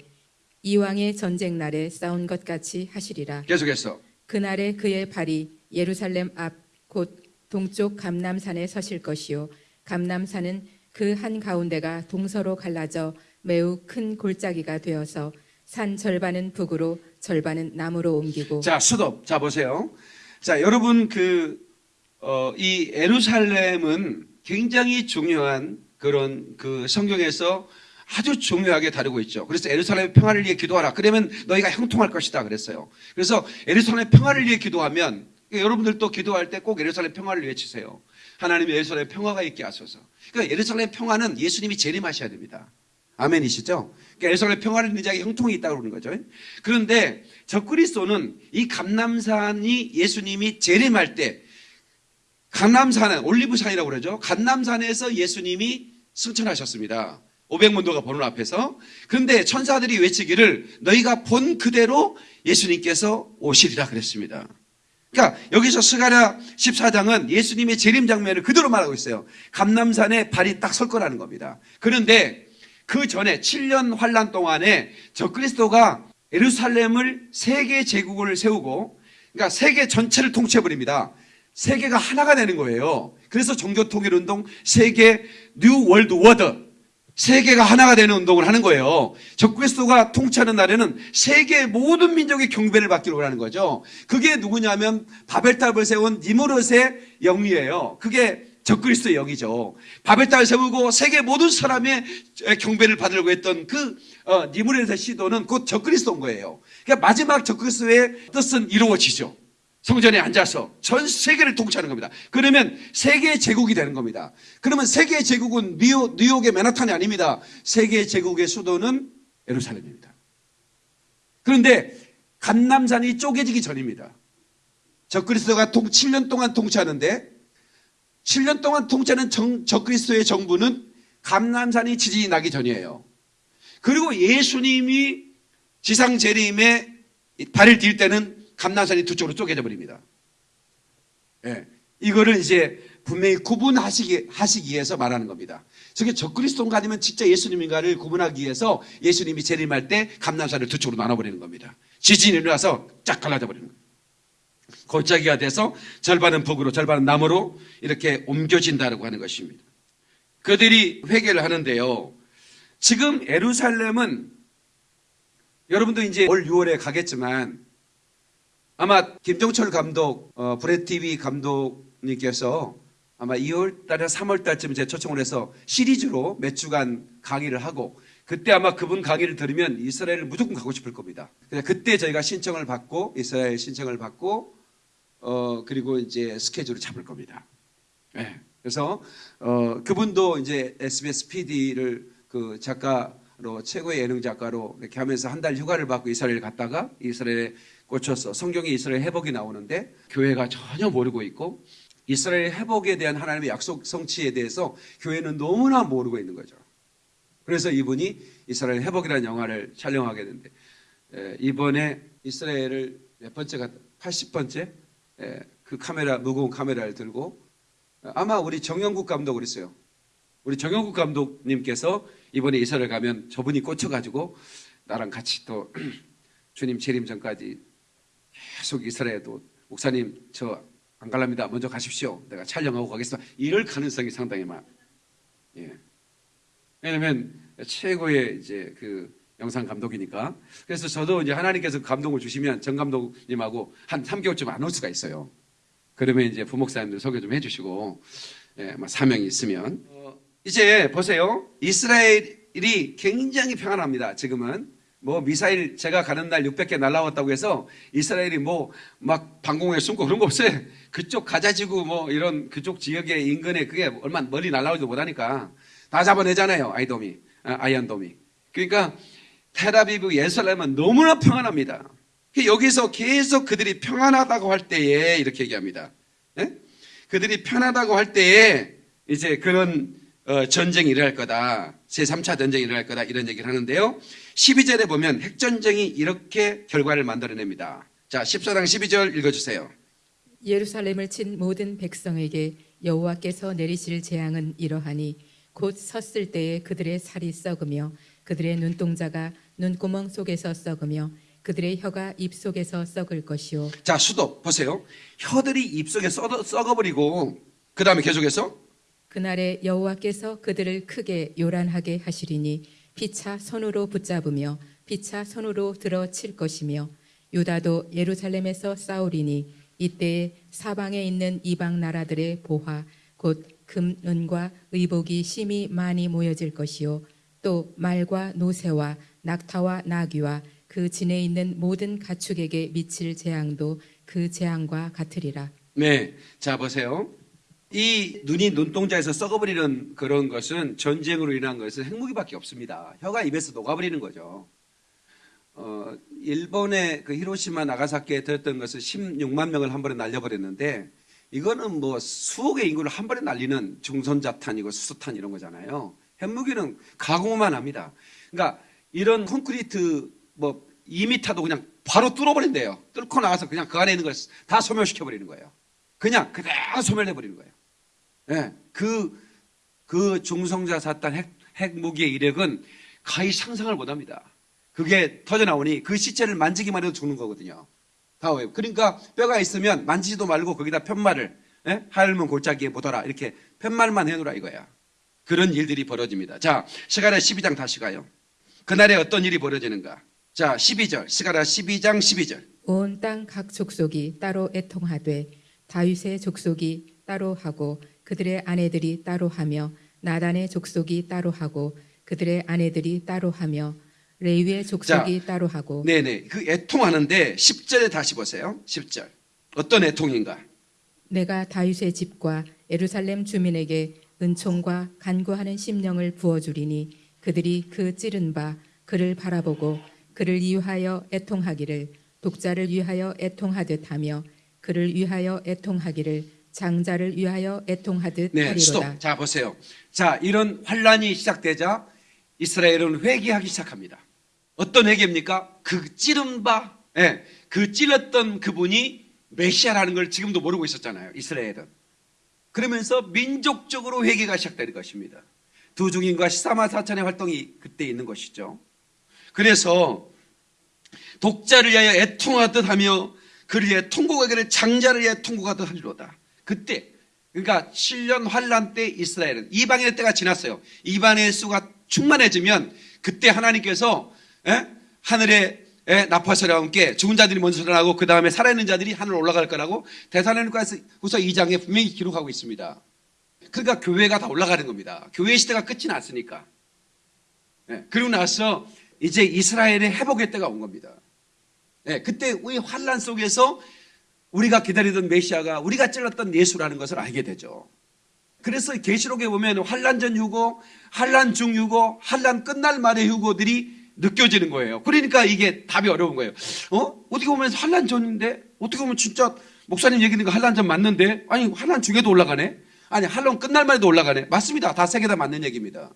이왕의 전쟁 날에 싸운 것 같이 하시리라. 계속해서. 그날에 그의 발이 예루살렘 앞 곧 동쪽 감남산에 서실 것이요 감남산은 그 한 가운데가 동서로 갈라져 매우 큰 골짜기가 되어서 산 절반은 북으로 절반은 남으로 옮기고 자, 수도. 자, 보세요. 자, 여러분, 그, 어, 이 에루살렘은 굉장히 중요한 그런 그 성경에서 아주 중요하게 다루고 있죠. 그래서 에루살렘의 평화를 위해 기도하라. 그러면 너희가 형통할 것이다. 그랬어요. 그래서 에루살렘의 평화를 위해 기도하면 여러분들도 기도할 때꼭 에루살렘 평화를 외치세요. 하나님 에루살렘 평화가 있게 하소서. 그러니까 에루살렘 평화는 예수님이 재림하셔야 됩니다. 아멘이시죠? 그러니까 에루살렘 평화를 자에게 형통이 있다고 그러는 거죠. 그런데 적그리스도는 이 감남산이 예수님이 재림할 때 감남산은 올리브산이라고 그러죠. 감남산에서 예수님이 승천하셨습니다. 500문도가 보는 앞에서. 그런데 천사들이 외치기를 너희가 본 그대로 예수님께서 오시리라 그랬습니다. 그러니까 여기서 스가랴 14장은 예수님의 재림 장면을 그대로 말하고 있어요. 감남산에 발이 딱 설 거라는 겁니다. 그런데 그 전에 7년 환란 동안에 적그리스도가 예루살렘을 세계 제국을 세우고 그러니까 세계 전체를 통치해 버립니다. 세계가 하나가 되는 거예요. 그래서 종교 통일 운동 세계 New World Order 세계가 하나가 되는 운동을 하는 거예요. 적그리스도가 통치하는 날에는 세계 모든 민족의 경배를 받기로 하는 거죠. 그게 누구냐면 바벨탑을 세운 니무롯의 영이에요. 그게 적그리스도의 영이죠. 바벨탑을 세우고 세계 모든 사람의 경배를 받으려고 했던 그 어, 니무롯의 시도는 곧 적그리스도인 거예요. 그러니까 마지막 적그리스도의 뜻은 이루어지죠. 성전에 앉아서 전 세계를 통치하는 겁니다. 그러면 세계 제국이 되는 겁니다. 그러면 세계 제국은 뉴욕, 뉴욕의 맨하탄이 아닙니다. 세계 제국의 수도는 예루살렘입니다. 그런데 감남산이 쪼개지기 전입니다. 적그리스도가 통, 7년 동안 통치하는데 7년 동안 통치하는 정, 적그리스도의 정부는 감남산이 지진이 나기 전이에요. 그리고 예수님이 지상 재림에 발을 딜 때는 감남산이 두 쪽으로 쪼개져 버립니다. 예. 이거를 이제 분명히 구분하시기 하시기 위해서 말하는 겁니다. 저게 적그리스도인가 아니면 진짜 예수님인가를 구분하기 위해서 예수님이 재림할 때 감남산을 두 쪽으로 나눠버리는 겁니다. 지진이 일어나서 쫙 갈라져 버리는 거예요. 골짜기가 돼서 절반은 북으로 절반은 남으로 이렇게 옮겨진다고 하는 것입니다. 그들이 회개를 하는데요. 지금 에루살렘은 여러분도 이제 올 6월에 가겠지만 아마 김종철 감독, 어, 브레 TV 감독님께서 아마 2월 달에 3월 달쯤 제 초청을 해서 시리즈로 몇 주간 강의를 하고 그때 아마 그분 강의를 들으면 이스라엘을 무조건 가고 싶을 겁니다. 그때 저희가 신청을 받고 이스라엘 신청을 받고 어 그리고 이제 스케줄을 잡을 겁니다. 네. 그래서 어 그분도 이제 SBS PD를 그 작가로 최고의 예능 작가로 이렇게 하면서 한 달 휴가를 받고 이스라엘 갔다가 이스라엘에 꽂혀서 성경에 이스라엘 회복이 나오는데 교회가 전혀 모르고 있고 이스라엘 회복에 대한 하나님의 약속 성취에 대해서 교회는 너무나 모르고 있는 거죠. 그래서 이분이 이스라엘 회복이라는 영화를 촬영하게 됐는데 에, 이번에 이스라엘을 몇 번째가 80번째 에, 그 카메라 무거운 카메라를 들고 아마 우리 정영국 감독 그랬어요. 우리 정영국 감독님께서 이번에 이스라엘 가면 저분이 꽂혀가지고 나랑 같이 또 주님 재림 전까지 계속 이스라엘도 목사님 저 안 갈랍니다. 먼저 가십시오. 내가 촬영하고 가겠습니다. 이럴 가능성이 상당히 많. 예. 왜냐면 최고의 이제 그 영상 감독이니까. 그래서 저도 이제 하나님께서 감동을 주시면 정 감독님하고 한 3개월쯤 안 올 수가 있어요. 그러면 이제 부목사님들 소개 좀 해주시고, 예, 뭐 사명이 있으면. 어, 이제 보세요. 이스라엘이 굉장히 평안합니다. 지금은. 뭐 미사일 제가 가는 날 600개 날라왔다고 해서 이스라엘이 뭐 막 방공에 숨고 그런 거 없어요. 그쪽 가자지구 뭐 이런 그쪽 지역의 인근에 그게 얼마 멀리 날라오지도 못하니까 다 잡아내잖아요. 아이돔이, 아, 아이언돔이. 그러니까 테라비브 예루살렘은 너무나 평안합니다. 여기서 계속 그들이 평안하다고 할 때에 이렇게 얘기합니다. 예? 그들이 편하다고 할 때에 이제 그런 어, 전쟁이 일어날 거다. 제3차 전쟁이 일어날 거다. 이런 얘기를 하는데요. 12절에 보면 핵전쟁이 이렇게 결과를 만들어냅니다. 자, 14장 12절 읽어주세요. 예루살렘을 친 모든 백성에게 여호와께서 내리실 재앙은 이러하니 곧 섰을 때에 그들의 살이 썩으며 그들의 눈동자가 눈구멍 속에서 썩으며 그들의 혀가 입 속에서 썩을 것이요 자, 수도 보세요. 혀들이 입속에 썩어, 썩어버리고 그 다음에 계속해서 그날에 여호와께서 그들을 크게 요란하게 하시리니 피차 손으로 붙잡으며 피차 손으로 들어 칠 것이며 유다도 예루살렘에서 싸우리니 이때에 사방에 있는 이방 나라들의 보화 곧 금 은과 의복이 심히 많이 모여질 것이요 또 말과 노새와 낙타와 나귀와 그 진에 있는 모든 가축에게 미칠 재앙도 그 재앙과 같으리라 네. 자, 보세요. 이 눈이 눈동자에서 썩어버리는 그런 것은 전쟁으로 인한 것은 핵무기밖에 없습니다. 혀가 입에서 녹아버리는 거죠. 어, 일본의 그 히로시마 나가사키에 들었던 것은 16만 명을 한 번에 날려버렸는데 이거는 뭐 수억의 인구를 한 번에 날리는 중선자탄이고 수소탄 이런 거잖아요. 핵무기는 가공만 합니다. 그러니까 이런 콘크리트 뭐 2미터도 그냥 바로 뚫어버린대요. 뚫고 나가서 그냥 그 안에 있는 걸 다 소멸시켜버리는 거예요. 그냥 그대로 소멸해버리는 거예요. 예, 그, 그 중성자 사탄 핵, 핵무기의 이력은 가히 상상을 못 합니다. 그게 터져나오니 그 시체를 만지기만 해도 죽는 거거든요. 다 왜? 그러니까 뼈가 있으면 만지지도 말고 거기다 편말을, 예? 하늘문 골짜기에 묻어라. 이렇게 편말만 해놓으라 이거야. 그런 일들이 벌어집니다. 자, 시가랴 12장 다시 가요. 그날에 어떤 일이 벌어지는가? 자, 12절. 시가랴 12장 12절. 온 땅 각 족속이 따로 애통하되 다윗의 족속이 따로 하고 그들의 아내들이 따로 하며 나단의 족속이 따로 하고 그들의 아내들이 따로 하며 레위의 족속이 따로 하고 네네. 그 애통하는데 10절에 다시 보세요. 10절. 어떤 애통인가? 내가 다윗의 집과 예루살렘 주민에게 은총과 간구하는 심령을 부어주리니 그들이 그 찌른 바 그를 바라보고 그를 위하여 애통하기를 독자를 위하여 애통하듯 하며 그를 위하여 애통하기를 장자를 위하여 애통하듯 네, 하리로다. 자, 보세요. 자, 이런 환란이 시작되자 이스라엘은 회개하기 시작합니다. 어떤 회개입니까? 그 찌른 바, 예, 그 찔렀던 그분이 메시아라는 걸 지금도 모르고 있었잖아요. 이스라엘은. 그러면서 민족적으로 회개가 시작되는 것입니다. 두 중인과 13만 4천의 활동이 그때 있는 것이죠. 그래서 독자를 위하여 애통하듯 하며 그를 위해 통곡하기를 장자를 위해 통곡하듯 하리로다. 그때 그러니까 7년 환란 때 이스라엘은 이방인의 때가 지났어요. 이방인의 수가 충만해지면 그때 하나님께서 예? 하늘에 예, 나파서와 함께 죽은 자들이 먼저 살아나고 그 다음에 살아있는 자들이 하늘로 올라갈 거라고 대사로니까서 2장에 분명히 기록하고 있습니다. 그러니까 교회가 다 올라가는 겁니다. 교회 시대가 끝이 났으니까. 예, 그리고 나서 이제 이스라엘의 회복의 때가 온 겁니다. 예, 그때 우리 환란 속에서 우리가 기다리던 메시아가 우리가 찔렀던 예수라는 것을 알게 되죠. 그래서 계시록에 보면 환란 전 휴고, 환란 중 휴고, 환란 끝날 말의 휴고들이 느껴지는 거예요. 그러니까 이게 답이 어려운 거예요. 어? 어떻게 보면 환란 전인데 어떻게 보면 진짜 목사님 얘기는 거 환란 전 맞는데 아니 환란 중에도 올라가네. 아니 환란 끝날 말에도 올라가네. 맞습니다. 다 세 개 다 맞는 얘기입니다.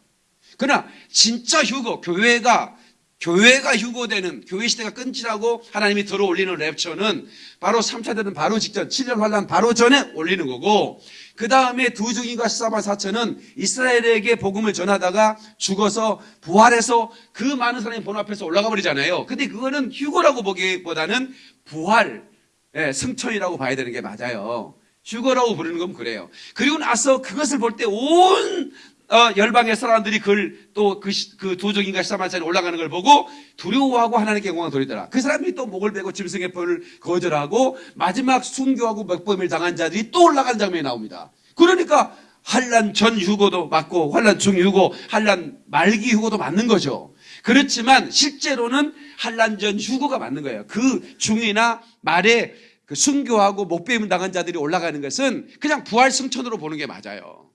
그러나 진짜 휴고 교회가 교회가 휴고되는 교회 시대가 끊지라고 하나님이 들어 올리는 랩처는 바로 3차 대전 바로 직전 7년 환란 바로 전에 올리는 거고 그 다음에 두 중인과 14만 4천은 이스라엘에게 복음을 전하다가 죽어서 부활해서 그 많은 사람이 본 앞에서 올라가 버리잖아요. 근데 그거는 휴고라고 보기보다는 부활, 예, 승천이라고 봐야 되는 게 맞아요. 휴거라고 부르는 건 그래요. 그리고 나서 그것을 볼 때 온 어, 열방의 사람들이 그걸 또그 그 도적인가 시사만찬에 올라가는 걸 보고 두려워하고 하나님께 영광을 돌리더라. 그 사람이 또 목을 베고 짐승의 펄을 거절하고 마지막 순교하고 맥범을 당한 자들이 또 올라가는 장면이 나옵니다. 그러니까 환란 전 휴고도 맞고 환란 중 휴고, 환란 말기 휴고도 맞는 거죠. 그렇지만 실제로는 한란전 휴거가 맞는 거예요. 그 중이나 말에 그 순교하고 목배임 당한 자들이 올라가는 것은 그냥 부활 승천으로 보는 게 맞아요.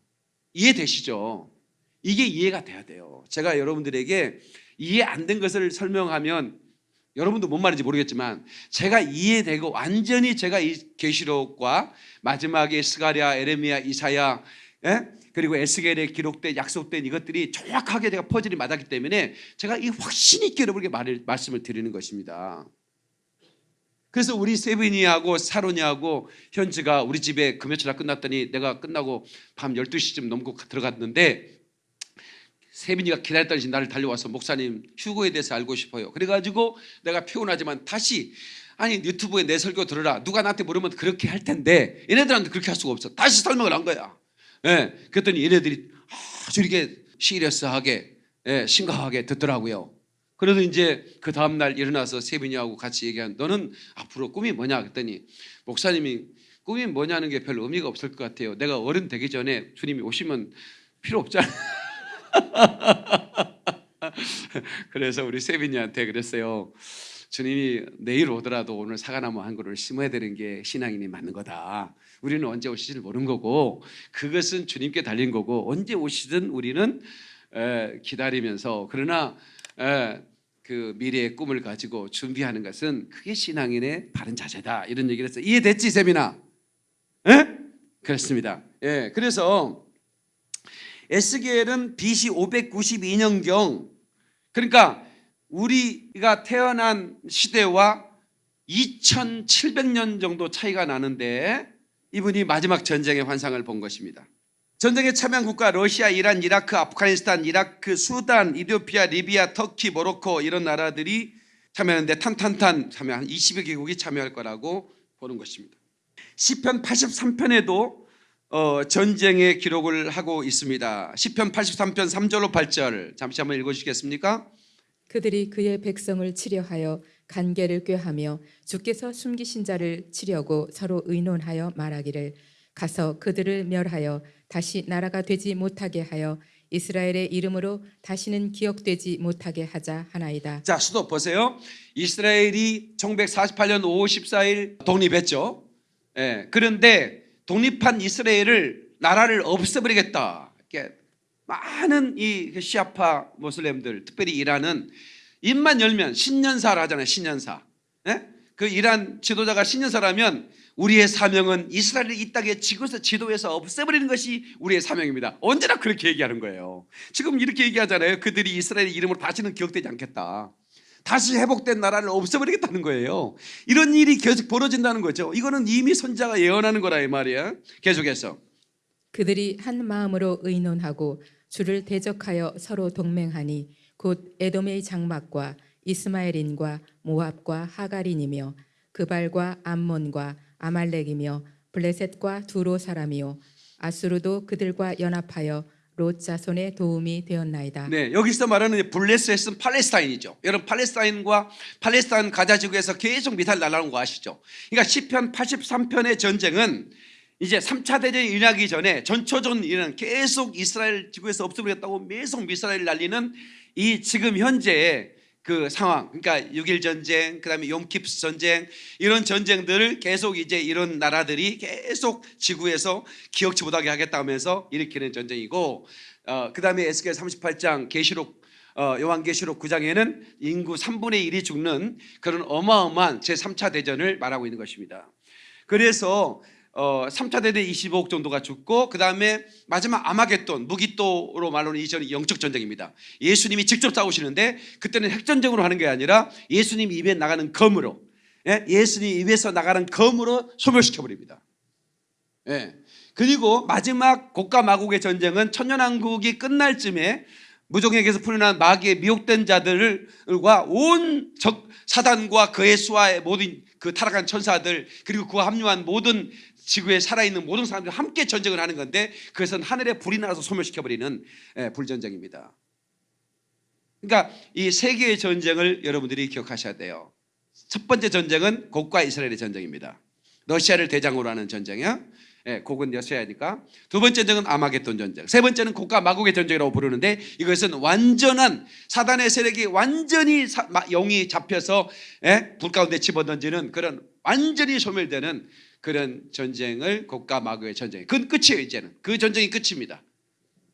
이해되시죠? 이게 이해가 돼야 돼요. 제가 여러분들에게 이해 안 된 것을 설명하면 여러분도 뭔 말인지 모르겠지만 제가 이해되고 완전히 제가 이 계시록과 마지막에 스가랴, 에레미야, 이사야 예? 그리고 에스겔에 기록된 약속된 이것들이 정확하게 제가 퍼즐이 맞았기 때문에 제가 이 확신 있게 여러분에게 말을, 말씀을 드리는 것입니다. 그래서 우리 세빈이하고 사론이하고 현지가 우리 집에 금요철날 끝났더니 내가 끝나고 밤 12시쯤 넘고 들어갔는데 세빈이가 기다렸더니 나를 달려와서 목사님 휴고에 대해서 알고 싶어요. 그래가지고 내가 피곤하지만 다시 아니 유튜브에 내 설교 들으라. 누가 나한테 물으면 그렇게 할 텐데 얘네들한테 그렇게 할 수가 없어. 다시 설명을 한 거야. 예, 그랬더니 얘네들이 아주 이렇게 시리어스하게 예, 심각하게 듣더라고요. 그래서 이제 그 다음 날 일어나서 세빈이하고 같이 얘기한 너는 앞으로 꿈이 뭐냐 그랬더니 목사님이 꿈이 뭐냐는 게 별 의미가 없을 것 같아요. 내가 어른 되기 전에 주님이 오시면 필요 없잖아. 그래서 우리 세빈이한테 그랬어요. 주님이 내일 오더라도 오늘 사과나무 한 그루를 심어야 되는 게 신앙인이 맞는 거다. 우리는 언제 오실지 모르는 거고 그것은 주님께 달린 거고 언제 오시든 우리는 에, 기다리면서 그러나 에, 그 미래의 꿈을 가지고 준비하는 것은 그게 신앙인의 바른 자세다. 이런 얘기를 했어요. 이해됐지, 세빈아? 예? 그렇습니다. 예, 그래서 에스겔은 BC 592년경 그러니까 우리가 태어난 시대와 2700년 정도 차이가 나는데 이분이 마지막 전쟁의 환상을 본 것입니다. 전쟁에 참여한 국가 러시아, 이란, 이라크, 아프가니스탄, 이라크, 수단, 이디오피아, 리비아, 터키, 모로코 이런 나라들이 참여하는데 탄탄탄 참여 한 20여 개국이 참여할 거라고 보는 것입니다. 시편 83편에도 어, 전쟁의 기록을 하고 있습니다. 시편 83편 3절로 8절 잠시 한번 읽어 주시겠습니까? 그들이 그의 백성을 치려하여 간계를 꾀하며 주께서 숨기신 자를 치려고 서로 의논하여 말하기를 가서 그들을 멸하여 다시 나라가 되지 못하게 하여 이스라엘의 이름으로 다시는 기억되지 못하게 하자 하나이다. 자, 수도 보세요. 이스라엘이 1948년 5월 14일 독립했죠. 예, 그런데 독립한 이스라엘을 나라를 없애버리겠다. 이렇게 많은 이 시아파 모슬렘들, 특별히 이란은 입만 열면 신년사를 하잖아요. 신년사. 예? 그 이란 지도자가 신년사라면 우리의 사명은 이스라엘을 이 땅에 지구에서 지도에서 없애버리는 것이 우리의 사명입니다. 언제나 그렇게 얘기하는 거예요. 지금 이렇게 얘기하잖아요. 그들이 이스라엘의 이름으로 다시는 기억되지 않겠다. 다시 회복된 나라를 없애버리겠다는 거예요. 이런 일이 계속 벌어진다는 거죠. 이거는 이미 선자가 예언하는 거라 이 말이야. 계속해서 그들이 한 마음으로 의논하고 주를 대적하여 서로 동맹하니 곧 에돔의 장막과 이스마엘인과 모압과 하갈인이며 그발과 암몬과 아말렉이며 블레셋과 두로 사람이요 아수르도 그들과 연합하여 롯 자손의 도움이 되었나이다. 네, 여기서 말하는 블레셋은 팔레스타인이죠. 여러분 팔레스타인과 팔레스타인 가자 지구에서 계속 미사일 날아오는 거 아시죠? 그러니까 시편 83편의 전쟁은 이제 3차 대전이 일어나기 전에 전초전 이는 계속 이스라엘 지구에서 없애버렸다고 계속 미사일 날리는 이 지금 현재의 그 상황, 그러니까 6.1 전쟁, 그다음에 욤키프스 전쟁 이런 전쟁들을 계속 이제 이런 나라들이 계속 지구에서 기억치 못하게 하겠다 하면서 일으키는 전쟁이고, 어, 그다음에 에스겔 38장 계시록 어, 요한계시록 9장에는 인구 3분의 1이 죽는 그런 어마어마한 제 3차 대전을 말하고 있는 것입니다. 그래서 어, 3차 대대 25억 정도가 죽고 그 다음에 마지막 아마겟돈 무기또로 말로는 이전이 영적 전쟁입니다. 예수님이 직접 싸우시는데 그때는 핵전쟁으로 하는 게 아니라 예수님 입에 나가는 검으로 예? 예수님 입에서 나가는 검으로 소멸시켜 버립니다. 예. 그리고 마지막 고가 마국의 전쟁은 천년왕국이 끝날 쯤에 무종에게서 풀려난 마귀의 미혹된 자들과 온 적 사단과 그의 수하의 모든 그 타락한 천사들 그리고 그와 합류한 모든 지구에 살아있는 모든 사람들이 함께 전쟁을 하는 건데 그것은 하늘에 불이 나서 소멸시켜버리는 예, 불전쟁입니다. 그러니까 이 세 개의 전쟁을 여러분들이 기억하셔야 돼요. 첫 번째 전쟁은 곡과 이스라엘의 전쟁입니다. 러시아를 대장으로 하는 전쟁이야. 예, 그건 여셔야 하니까 두 번째 전쟁은 아마겟돈 전쟁, 세 번째는 고가 마국의 전쟁이라고 부르는데 이것은 완전한 사단의 세력이 완전히 사- 마- 영이 잡혀서 예, 불 가운데 집어던지는 그런 완전히 소멸되는 그런 전쟁을 고가 마국의 전쟁. 그건 끝이에요 이제는 그 전쟁이 끝입니다.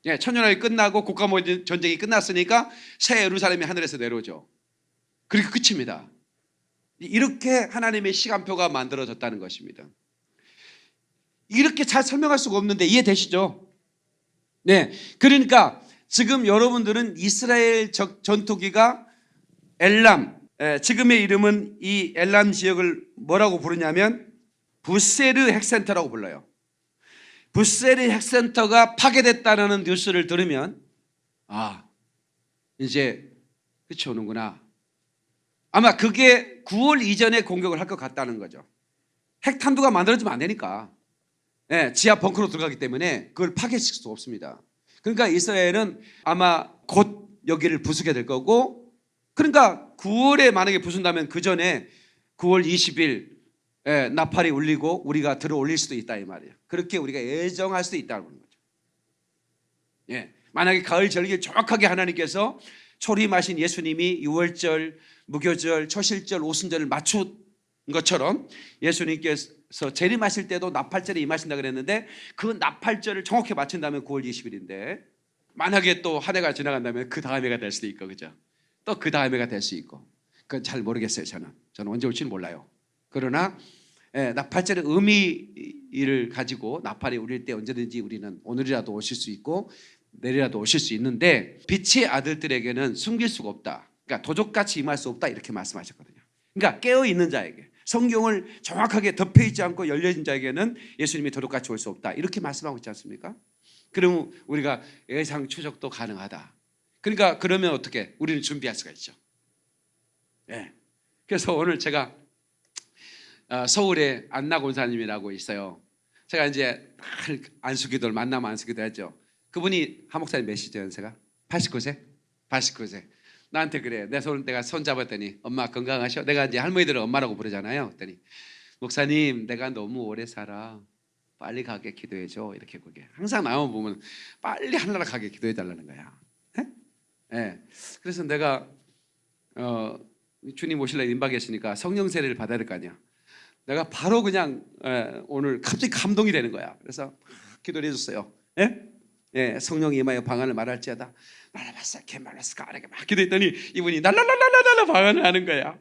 예, 천년왕이 끝나고 고가 마국의 전쟁이 끝났으니까 새 예루살렘이 하늘에서 내려오죠. 그리고 끝입니다. 이렇게 하나님의 시간표가 만들어졌다는 것입니다. 이렇게 잘 설명할 수가 없는데 이해되시죠? 네. 그러니까 지금 여러분들은 이스라엘 적- 전투기가 엘람, 에, 지금의 이름은 이 엘람 지역을 뭐라고 부르냐면 부세르 핵센터라고 불러요. 부세르 핵센터가 파괴됐다는 뉴스를 들으면 아 이제 끝이 오는구나. 아마 그게 9월 이전에 공격을 할 것 같다는 거죠. 핵탄두가 만들어지면 안 되니까. 예, 지하 벙커로 들어가기 때문에 그걸 파괴시킬 수 없습니다. 그러니까 이스라엘은 아마 곧 여기를 부수게 될 거고 그러니까 9월에 만약에 부순다면 그 전에 9월 20일 예, 나팔이 울리고 우리가 들어 올릴 수도 있다 이 말이에요. 그렇게 우리가 예정할 수도 있다는 거죠. 예, 만약에 가을 절기 정확하게 하나님께서 초림하신 예수님이 6월절, 무교절, 초실절, 오순절을 맞춘 것처럼 예수님께서 재림하실 때도 나팔절에 임하신다 그랬는데 그 나팔절을 정확히 맞춘다면 9월 20일인데 만약에 또 한 해가 지나간다면 그 다음 해가 될 수도 있고 그죠? 또 그 다음 해가 될 수 있고 그건 잘 모르겠어요 저는 저는 언제 올지는 몰라요. 그러나 예, 나팔절의 의미를 가지고 나팔이 울릴 때 언제든지 우리는 오늘이라도 오실 수 있고 내일이라도 오실 수 있는데 빛의 아들들에게는 숨길 수가 없다. 그러니까 도적같이 임할 수 없다 이렇게 말씀하셨거든요. 그러니까 깨어 있는 자에게 성경을 정확하게 덮여 있지 않고 열려 있는 자에게는 예수님이 도둑같이 올 수 없다 이렇게 말씀하고 있지 않습니까? 그러면 우리가 예상 추적도 가능하다. 그러니까 그러면 어떻게 우리는 준비할 수가 있죠. 예. 그래서 오늘 제가 어, 서울에 안나 권사님이라고 있어요. 제가 이제 늘 안수기도를 만나면 안수기도 했죠. 그분이 한 목사님 몇이죠 연세가? 89세? 89세. 나한테 그래. 내 손 내가 손 잡았더니 엄마 건강하셔. 내가 이제 할머니들은 엄마라고 부르잖아요. 그랬더니 목사님 내가 너무 오래 살아. 빨리 가게 기도해 줘. 이렇게 그게 항상 나만 보면 빨리 하늘나라 가게 기도해 달라는 거야. 예? 예. 그래서 내가 어, 주님 오실래 임박했으니까 성령 세례를 받아야 될 거 아니야. 내가 바로 그냥 예, 오늘 갑자기 감동이 되는 거야. 그래서 기도를 해줬어요. 예? 예, 성령이 임하여 방언을 말할지어다. 말라바사 개말라스가 아래게 막 기도했더니 이분이 날랄랄랄랄라 방언을 하는 거야.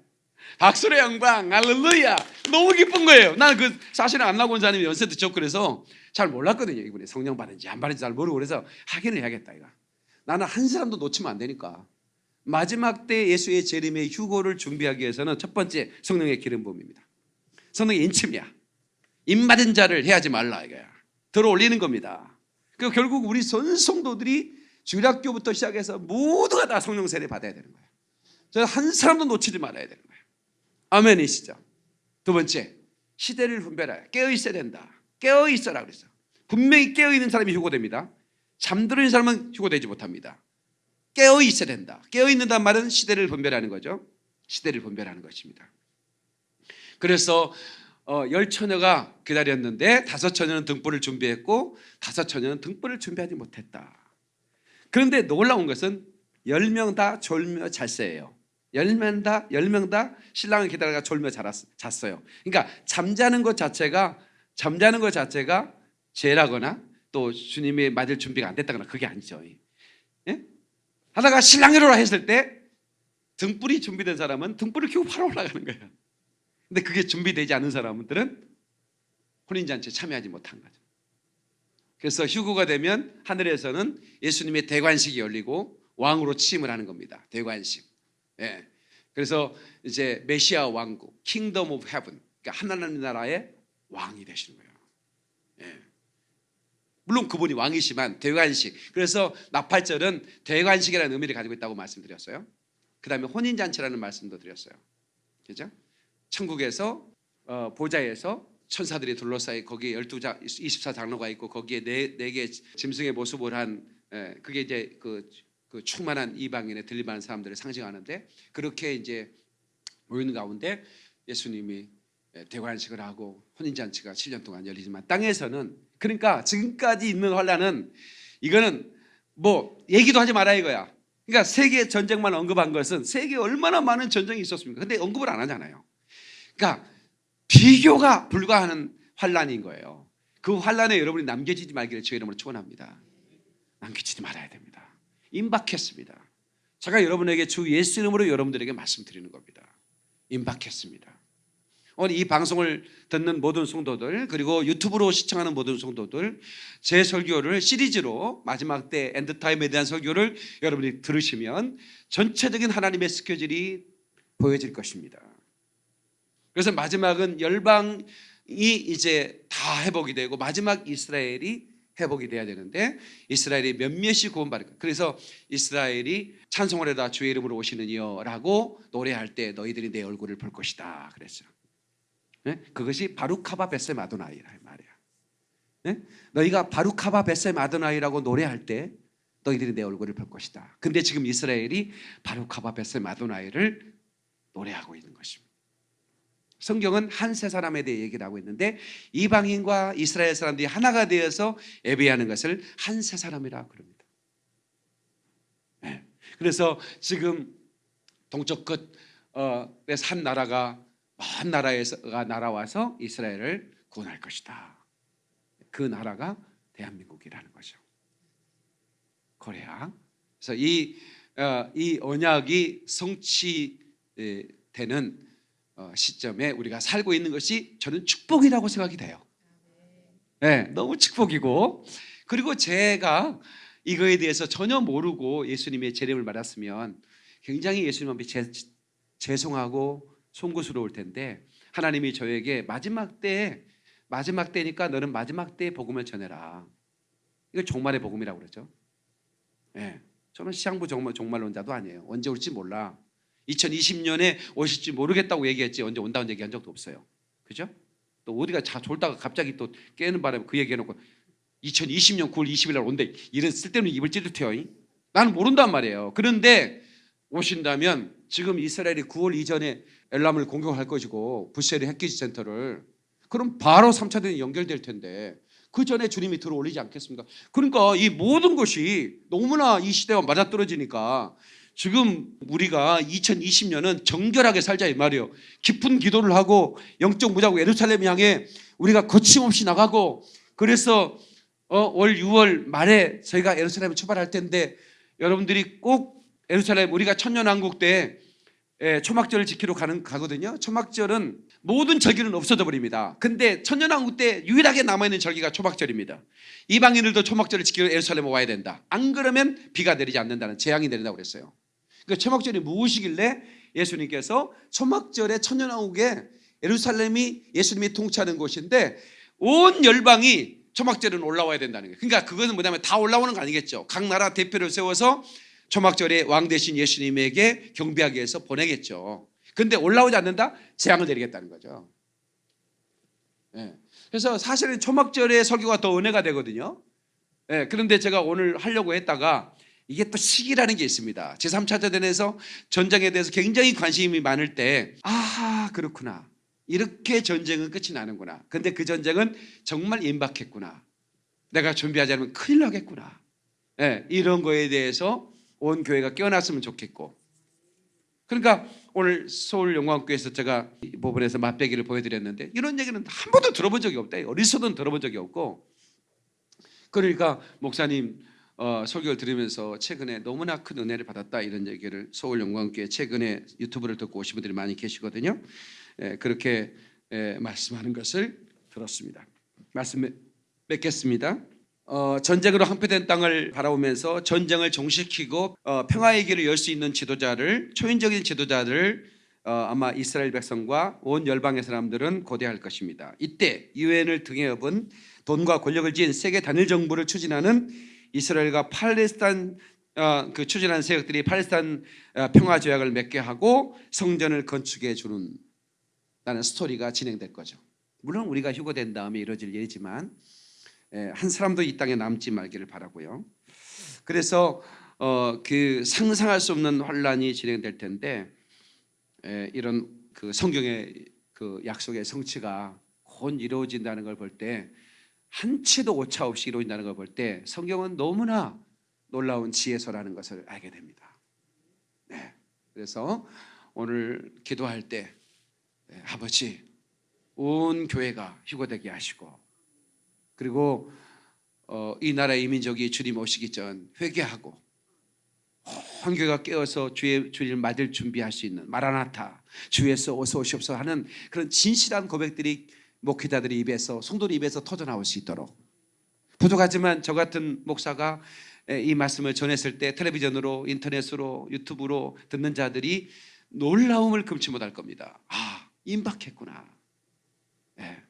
박수의 영광, 할렐루야. 너무 기쁜 거예요. 나는 그 사실은 안나고 원사님이 연세 듣죠. 그래서 잘 몰랐거든요. 이분이 성령 받은지 안 받은지 잘 모르고 그래서 확인을 해야겠다 이거. 나는 한 사람도 놓치면 안 되니까. 마지막 때 예수의 재림의 휴고를 준비하기 위해서는 첫 번째 성령의 기름 부음입니다. 성령의 인침이야. 임 받은 자를 해하지 말라 이거야. 들어 올리는 겁니다. 그 결국 우리 전 성도들이 주일학교부터 시작해서 모두가 다 성령 세례 받아야 되는 거예요. 저한 사람도 놓치지 말아야 되는 거예요. 아멘이시죠. 두 번째 시대를 분별하여 깨어 있어야 된다. 깨어 있어라 그랬어. 분명히 깨어 있는 사람이 휴고됩니다. 있는 사람은 휴고되지 못합니다. 깨어 있어야 된다. 깨어 있는단 말은 시대를 분별하는 거죠. 시대를 분별하는 것입니다. 그래서 어, 열 처녀가 기다렸는데 다섯 처녀는 등불을 준비했고 다섯 처녀는 등불을 준비하지 못했다. 그런데 놀라운 것은 열 명 다 졸며 잤어요. 열 명 다, 열 명 다 신랑을 기다려가 졸며 자랐- 잤어요. 그러니까 잠자는 것 자체가 잠자는 것 자체가 죄라거나 또 주님이 맞을 준비가 안 됐다거나 그게 아니죠. 예? 하다가 신랑이 오라 했을 때 등불이 준비된 사람은 등불을 켜고 바로 올라가는 거예요. 근데 그게 준비되지 않은 사람들은 혼인잔치에 참여하지 못한 거죠. 그래서 휴거가 되면 하늘에서는 예수님의 대관식이 열리고 왕으로 취임을 하는 겁니다. 대관식. 예. 그래서 이제 메시아 왕국, Kingdom of Heaven, 그러니까 하나님 나라의 왕이 되시는 거예요. 예. 물론 그분이 왕이시지만 대관식. 그래서 나팔절은 대관식이라는 의미를 가지고 있다고 말씀드렸어요. 그 다음에 혼인잔치라는 말씀도 드렸어요. 그죠? 천국에서 어, 보좌에서 천사들이 둘러싸여 거기에 열두 자 24장로가 있고 거기에 네네 짐승의 모습을 한 에, 그게 이제 그, 그 충만한 이방인의 들림하는 사람들을 상징하는데 그렇게 이제 모이는 가운데 예수님이 예, 대관식을 하고 혼인잔치가 7년 동안 열리지만 땅에서는 그러니까 지금까지 있는 환란은 이거는 뭐 얘기도 하지 마라 이거야. 그러니까 세계 전쟁만 언급한 것은 세계에 얼마나 많은 전쟁이 있었습니까? 근데 언급을 안 하잖아요. 그러니까 비교가 불가하는 환란인 거예요. 그 환란에 여러분이 남겨지지 말기를 주의 이름으로 축원합니다. 남겨지지 말아야 됩니다. 임박했습니다. 제가 여러분에게 주 예수 이름으로 여러분들에게 말씀드리는 겁니다. 임박했습니다. 오늘 이 방송을 듣는 모든 성도들 그리고 유튜브로 시청하는 모든 성도들 제 설교를 시리즈로 마지막 때 엔드타임에 대한 설교를 여러분이 들으시면 전체적인 하나님의 스케줄이 보여질 것입니다. 그래서 마지막은 열방이 이제 다 회복이 되고 마지막 이스라엘이 회복이 돼야 되는데 이스라엘이 몇몇이 구원받을 거예요. 그래서 이스라엘이 찬송을 해다 주의 이름으로 오시느니요라고 노래할 때 너희들이 내 얼굴을 볼 것이다 그랬어요. 네? 그것이 바루카바 베셈 아도나이라 이 말이야. 네? 너희가 바루카바 베셈 아도나이라고 노래할 때 너희들이 내 얼굴을 볼 것이다. 근데 지금 이스라엘이 바루카바 베셈 아도나이를 노래하고 있는 것입니다. 성경은 한세 사람에 대해 얘기를 하고 있는데 이방인과 이스라엘 사람들이 하나가 되어서 예배하는 것을 한세 사람이라 그럽니다. 네. 그래서 지금 동쪽 끝에서 한 나라가 먼 나라에서가 날아와서 이스라엘을 구원할 것이다. 그 나라가 대한민국이라는 거죠. 코리아. 그래서 이, 어, 이 언약이 성취되는 어, 시점에 우리가 살고 있는 것이 저는 축복이라고 생각이 돼요. 네, 너무 축복이고 그리고 제가 이거에 대해서 전혀 모르고 예수님의 재림을 받았으면 굉장히 예수님 앞에 제, 죄송하고 송구스러울 텐데 하나님이 저에게 마지막 때에 마지막 때니까 너는 마지막 때에 복음을 전해라. 이걸 종말의 복음이라고 그러죠. 예. 저는 시향부 종말, 종말론자도 아니에요. 언제 올지 몰라. 2020년에 오실지 모르겠다고 얘기했지 언제 온다고 얘기한 적도 없어요. 그죠? 또 어디가 자 졸다가 갑자기 또 깨는 바람에 그 얘기해놓고 2020년 9월 20일 날 온대 이런 쓸데없는 입을 찌르태요. 나는 모른단 말이에요. 그런데 오신다면 지금 이스라엘이 9월 이전에 엘람을 공격할 것이고 부셀의 핵기지 센터를 그럼 바로 3차 대전이 연결될 텐데 그 전에 주님이 들어올리지 않겠습니까? 그러니까 이 모든 것이 너무나 이 시대와 맞아떨어지니까 지금 우리가 2020년은 정결하게 살자 이 말이에요. 깊은 기도를 하고 영적 무자고 예루살렘 향해 우리가 거침없이 나가고 그래서 어, 올 6월 말에 저희가 예루살렘을 출발할 텐데 여러분들이 꼭 예루살렘 우리가 천년왕국 때 예, 초막절을 지키러 가는 가거든요. 초막절은 모든 절기는 없어져 버립니다. 근데 천년왕국 때 유일하게 남아 있는 절기가 초막절입니다. 이방인들도 초막절을 지키러 예루살렘에 와야 된다. 안 그러면 비가 내리지 않는다는 재앙이 내린다고 그랬어요. 그 초막절이 무엇이길래 예수님께서 초막절에 천년왕국에 예루살렘이 예수님이 통치하는 곳인데 온 열방이 초막절은 올라와야 된다는 거예요. 그러니까 그거는 뭐냐면 다 올라오는 거 아니겠죠. 각 나라 대표를 세워서 초막절에 왕 대신 예수님에게 경배하기 위해서 보내겠죠. 근데 올라오지 않는다? 재앙을 내리겠다는 거죠. 예. 그래서 사실은 초막절의 설교가 더 은혜가 되거든요. 예. 그런데 제가 오늘 하려고 했다가 이게 또 시기라는 게 있습니다. 제3차 대전에서 전쟁에 대해서 굉장히 관심이 많을 때, 아, 그렇구나. 이렇게 전쟁은 끝이 나는구나. 근데 그 전쟁은 정말 임박했구나. 내가 준비하지 않으면 큰일 나겠구나. 예, 이런 거에 대해서 온 교회가 깨어났으면 좋겠고. 그러니까 오늘 서울 영광교회에서 제가 이 부분에서 맛배기를 보여드렸는데 이런 얘기는 한 번도 들어본 적이 없다. 어디서든 들어본 적이 없고. 그러니까 목사님 어, 설교를 들으면서 최근에 너무나 큰 은혜를 받았다 이런 얘기를 서울 영광교회 최근에 유튜브를 듣고 오신 분들이 많이 계시거든요. 예, 그렇게 예, 말씀하는 것을 들었습니다. 말씀 맺겠습니다. 어, 전쟁으로 항폐된 땅을 바라보면서 전쟁을 종식시키고 어, 평화의 길을 열 수 있는 지도자를 초인적인 지도자를 어, 아마 이스라엘 백성과 온 열방의 사람들은 고대할 것입니다. 이때 유엔을 등에 업은 돈과 권력을 지닌 세계 단일 정부를 추진하는 이스라엘과 팔레스타인 어, 그 추진하는 세력들이 팔레스타인 어, 평화 조약을 맺게 하고 성전을 건축해 주는 라는 스토리가 진행될 거죠. 물론 우리가 휴거된 다음에 이루어질 일이지만 예, 한 사람도 이 땅에 남지 말기를 바라고요. 그래서 어, 그 상상할 수 없는 환란이 진행될 텐데 에, 이런 그 성경의 그 약속의 성취가 곧 이루어진다는 걸 볼때 한치도 오차 없이 이루어진다는 걸 볼 때 성경은 너무나 놀라운 지혜서라는 것을 알게 됩니다. 네. 그래서 오늘 기도할 때 네, 아버지 온 교회가 휴거되게 하시고 그리고 어, 이 나라의 이민족이 주님 오시기 전 회개하고 온 교회가 깨어서 주의 주님을 맞을 준비할 수 있는 마라나타 주에서 어서 오시옵소서 하는 그런 진실한 고백들이 목회자들의 입에서 성도들 입에서 터져 나올 수 있도록 부족하지만 저 같은 목사가 에, 이 말씀을 전했을 때 텔레비전으로 인터넷으로 유튜브로 듣는 자들이 놀라움을 금치 못할 겁니다. 아 임박했구나. 예.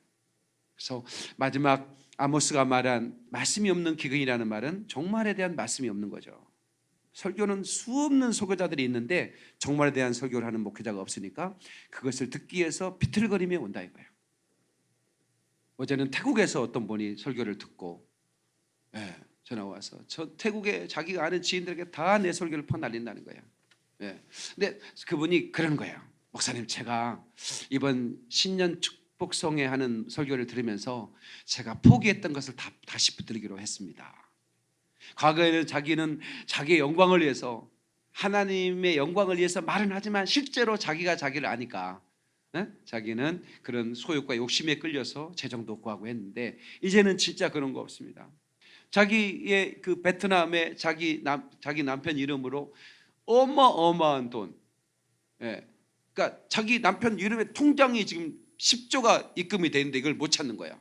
그래서 마지막 아모스가 말한 말씀이 없는 기근이라는 말은 종말에 대한 말씀이 없는 거죠. 설교는 수없는 설교자들이 있는데 종말에 대한 설교를 하는 목회자가 없으니까 그것을 듣기 위해서 비틀거리며 온다 이거예요. 어제는 태국에서 어떤 분이 설교를 듣고 예, 전화 와서 저 태국에 자기가 아는 지인들에게 다 내 설교를 퍼날린다는 거예요. 예. 근데 그분이 그런 거예요. 목사님 제가 이번 신년 축복성회 하는 설교를 들으면서 제가 포기했던 것을 다, 다시 붙들기로 했습니다. 과거에는 자기는 자기의 영광을 위해서 하나님의 영광을 위해서 말은 하지만 실제로 자기가 자기를 아니까 예? 자기는 그런 소욕과 욕심에 끌려서 재정도 구하고 했는데 이제는 진짜 그런 거 없습니다. 자기의 그 베트남의 자기 남 자기 남편 이름으로 어마어마한 돈, 예. 그러니까 자기 남편 이름에 통장이 지금 10조가 입금이 돼 있는데 이걸 못 찾는 거야.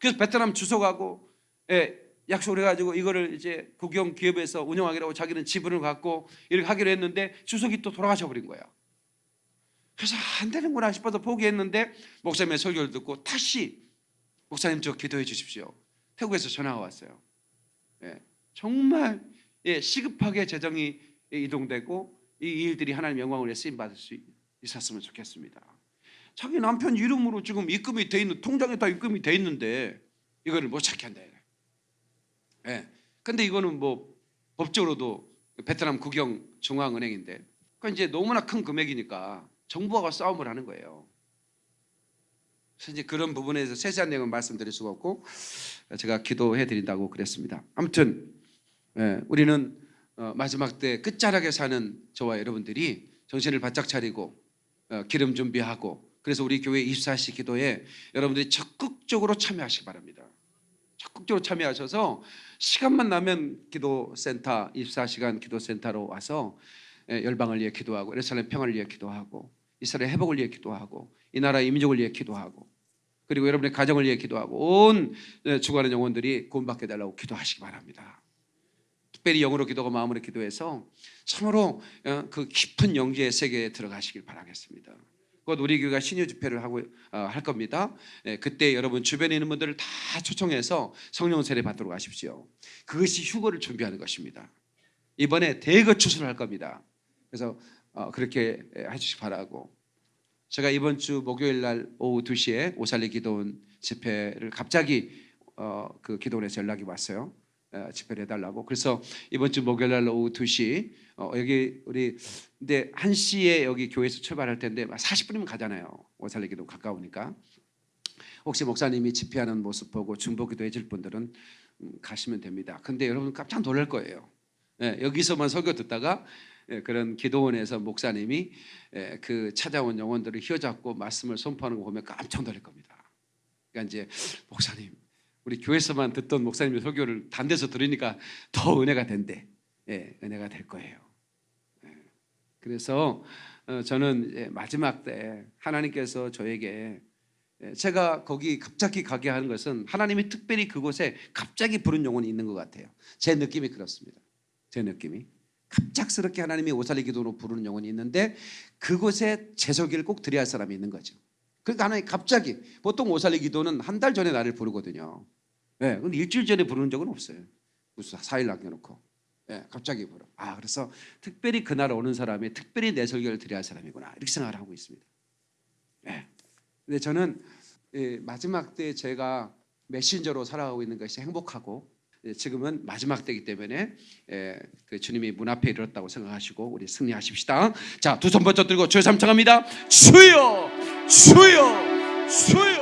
그래서 베트남 주소가고 예, 약속을 해가지고 이거를 이제 국영 기업에서 운영하기로 하고 자기는 지분을 갖고 이렇게 하기로 했는데 주석이 또 돌아가셔 버린 거야. 그래서 안 되는구나 싶어서 포기했는데 목사님의 설교를 듣고 다시 목사님 저 기도해 주십시오. 태국에서 전화가 왔어요. 예, 정말 예, 시급하게 재정이 이동되고 이 일들이 하나님 영광을 쓰임 받을 수 있었으면 좋겠습니다. 자기 남편 이름으로 지금 입금이 돼 있는 통장에 다 입금이 돼 있는데 이거를 못 찾게 한다. 예. 근데 이거는 뭐 법적으로도 베트남 국영 중앙은행인데 그 이제 너무나 큰 금액이니까 정부하고 싸움을 하는 거예요. 이제 그런 부분에서 세세한 내용은 말씀드릴 수가 없고 제가 기도해 드린다고 그랬습니다. 아무튼 예, 우리는 어, 마지막 때 끝자락에 사는 저와 여러분들이 정신을 바짝 차리고 어, 기름 준비하고 그래서 우리 교회 24시 기도에 여러분들이 적극적으로 참여하시기 바랍니다. 적극적으로 참여하셔서 시간만 나면 기도센터 24시간 기도센터로 와서 예, 열방을 위해 기도하고 예루살렘 평화를 위해 기도하고 이스라엘 회복을 위해 기도하고 이 나라 이민족을 위해 기도하고 그리고 여러분의 가정을 위해 기도하고 온 예, 죽어가는 영혼들이 구원받게 달라고 기도하시기 바랍니다. 특별히 영으로 기도하고 마음으로 기도해서 참으로 어, 그 깊은 영지의 세계에 들어가시길 바라겠습니다. 곧 우리 교회가 신유 집회를 하고 어, 할 겁니다. 예, 그때 여러분 주변에 있는 분들을 다 초청해서 성령 세례 받도록 하십시오. 그것이 휴거를 준비하는 것입니다. 이번에 대거 추수를 할 겁니다. 그래서 어, 그렇게 해주시기 바라고 제가 이번 주 목요일 날 오후 2시에 오살리 기도원 집회를 갑자기 어, 그 기도원에서 연락이 왔어요. 어, 집회를 해달라고. 그래서 이번 주 목요일 날 오후 2시 어, 여기 우리 근데 1시에 여기 교회에서 출발할 텐데 40분이면 가잖아요. 오살리 기도 가까우니까. 혹시 목사님이 집회하는 모습 보고 중보기도 해줄 분들은 음, 가시면 됩니다. 근데 여러분 깜짝 놀랄 거예요. 예, 여기서만 설교 듣다가 예, 그런 기도원에서 목사님이 예, 그 찾아온 영혼들을 휘어잡고 말씀을 선포하는 거 보면 깜짝 놀랄 겁니다. 그러니까 이제 목사님 우리 교회에서만 듣던 목사님의 설교를 단 데서 들으니까 더 은혜가 된대. 예, 은혜가 될 거예요. 예. 그래서 어, 저는 마지막 때 하나님께서 저에게 예, 제가 거기 갑자기 가게 하는 것은 하나님이 특별히 그곳에 갑자기 부른 영혼이 있는 것 같아요. 제 느낌이 그렇습니다. 제 느낌이 갑작스럽게 하나님이 오살리 기도로 부르는 영혼이 있는데 그곳에 제소기를 꼭 드려야 할 사람이 있는 거죠. 그러니까 하나님 갑자기 보통 오살리 기도는 한 달 전에 나를 부르거든요. 예, 근데 일주일 전에 부르는 적은 없어요. 무슨 4일 남겨놓고. 예, 갑자기 부르. 아, 그래서 특별히 그날 오는 사람이 특별히 내 설교를 드려야 할 사람이구나. 이렇게 생각을 하고 있습니다. 예. 근데 저는 예, 마지막 때 제가 메신저로 살아가고 있는 것이 행복하고 예, 지금은 마지막 때이기 때문에 예, 그 주님이 문 앞에 이르렀다고 생각하시고 우리 승리하십시다. 자, 두 손 번쩍 들고 주여 삼창합니다. 주여 주여 주여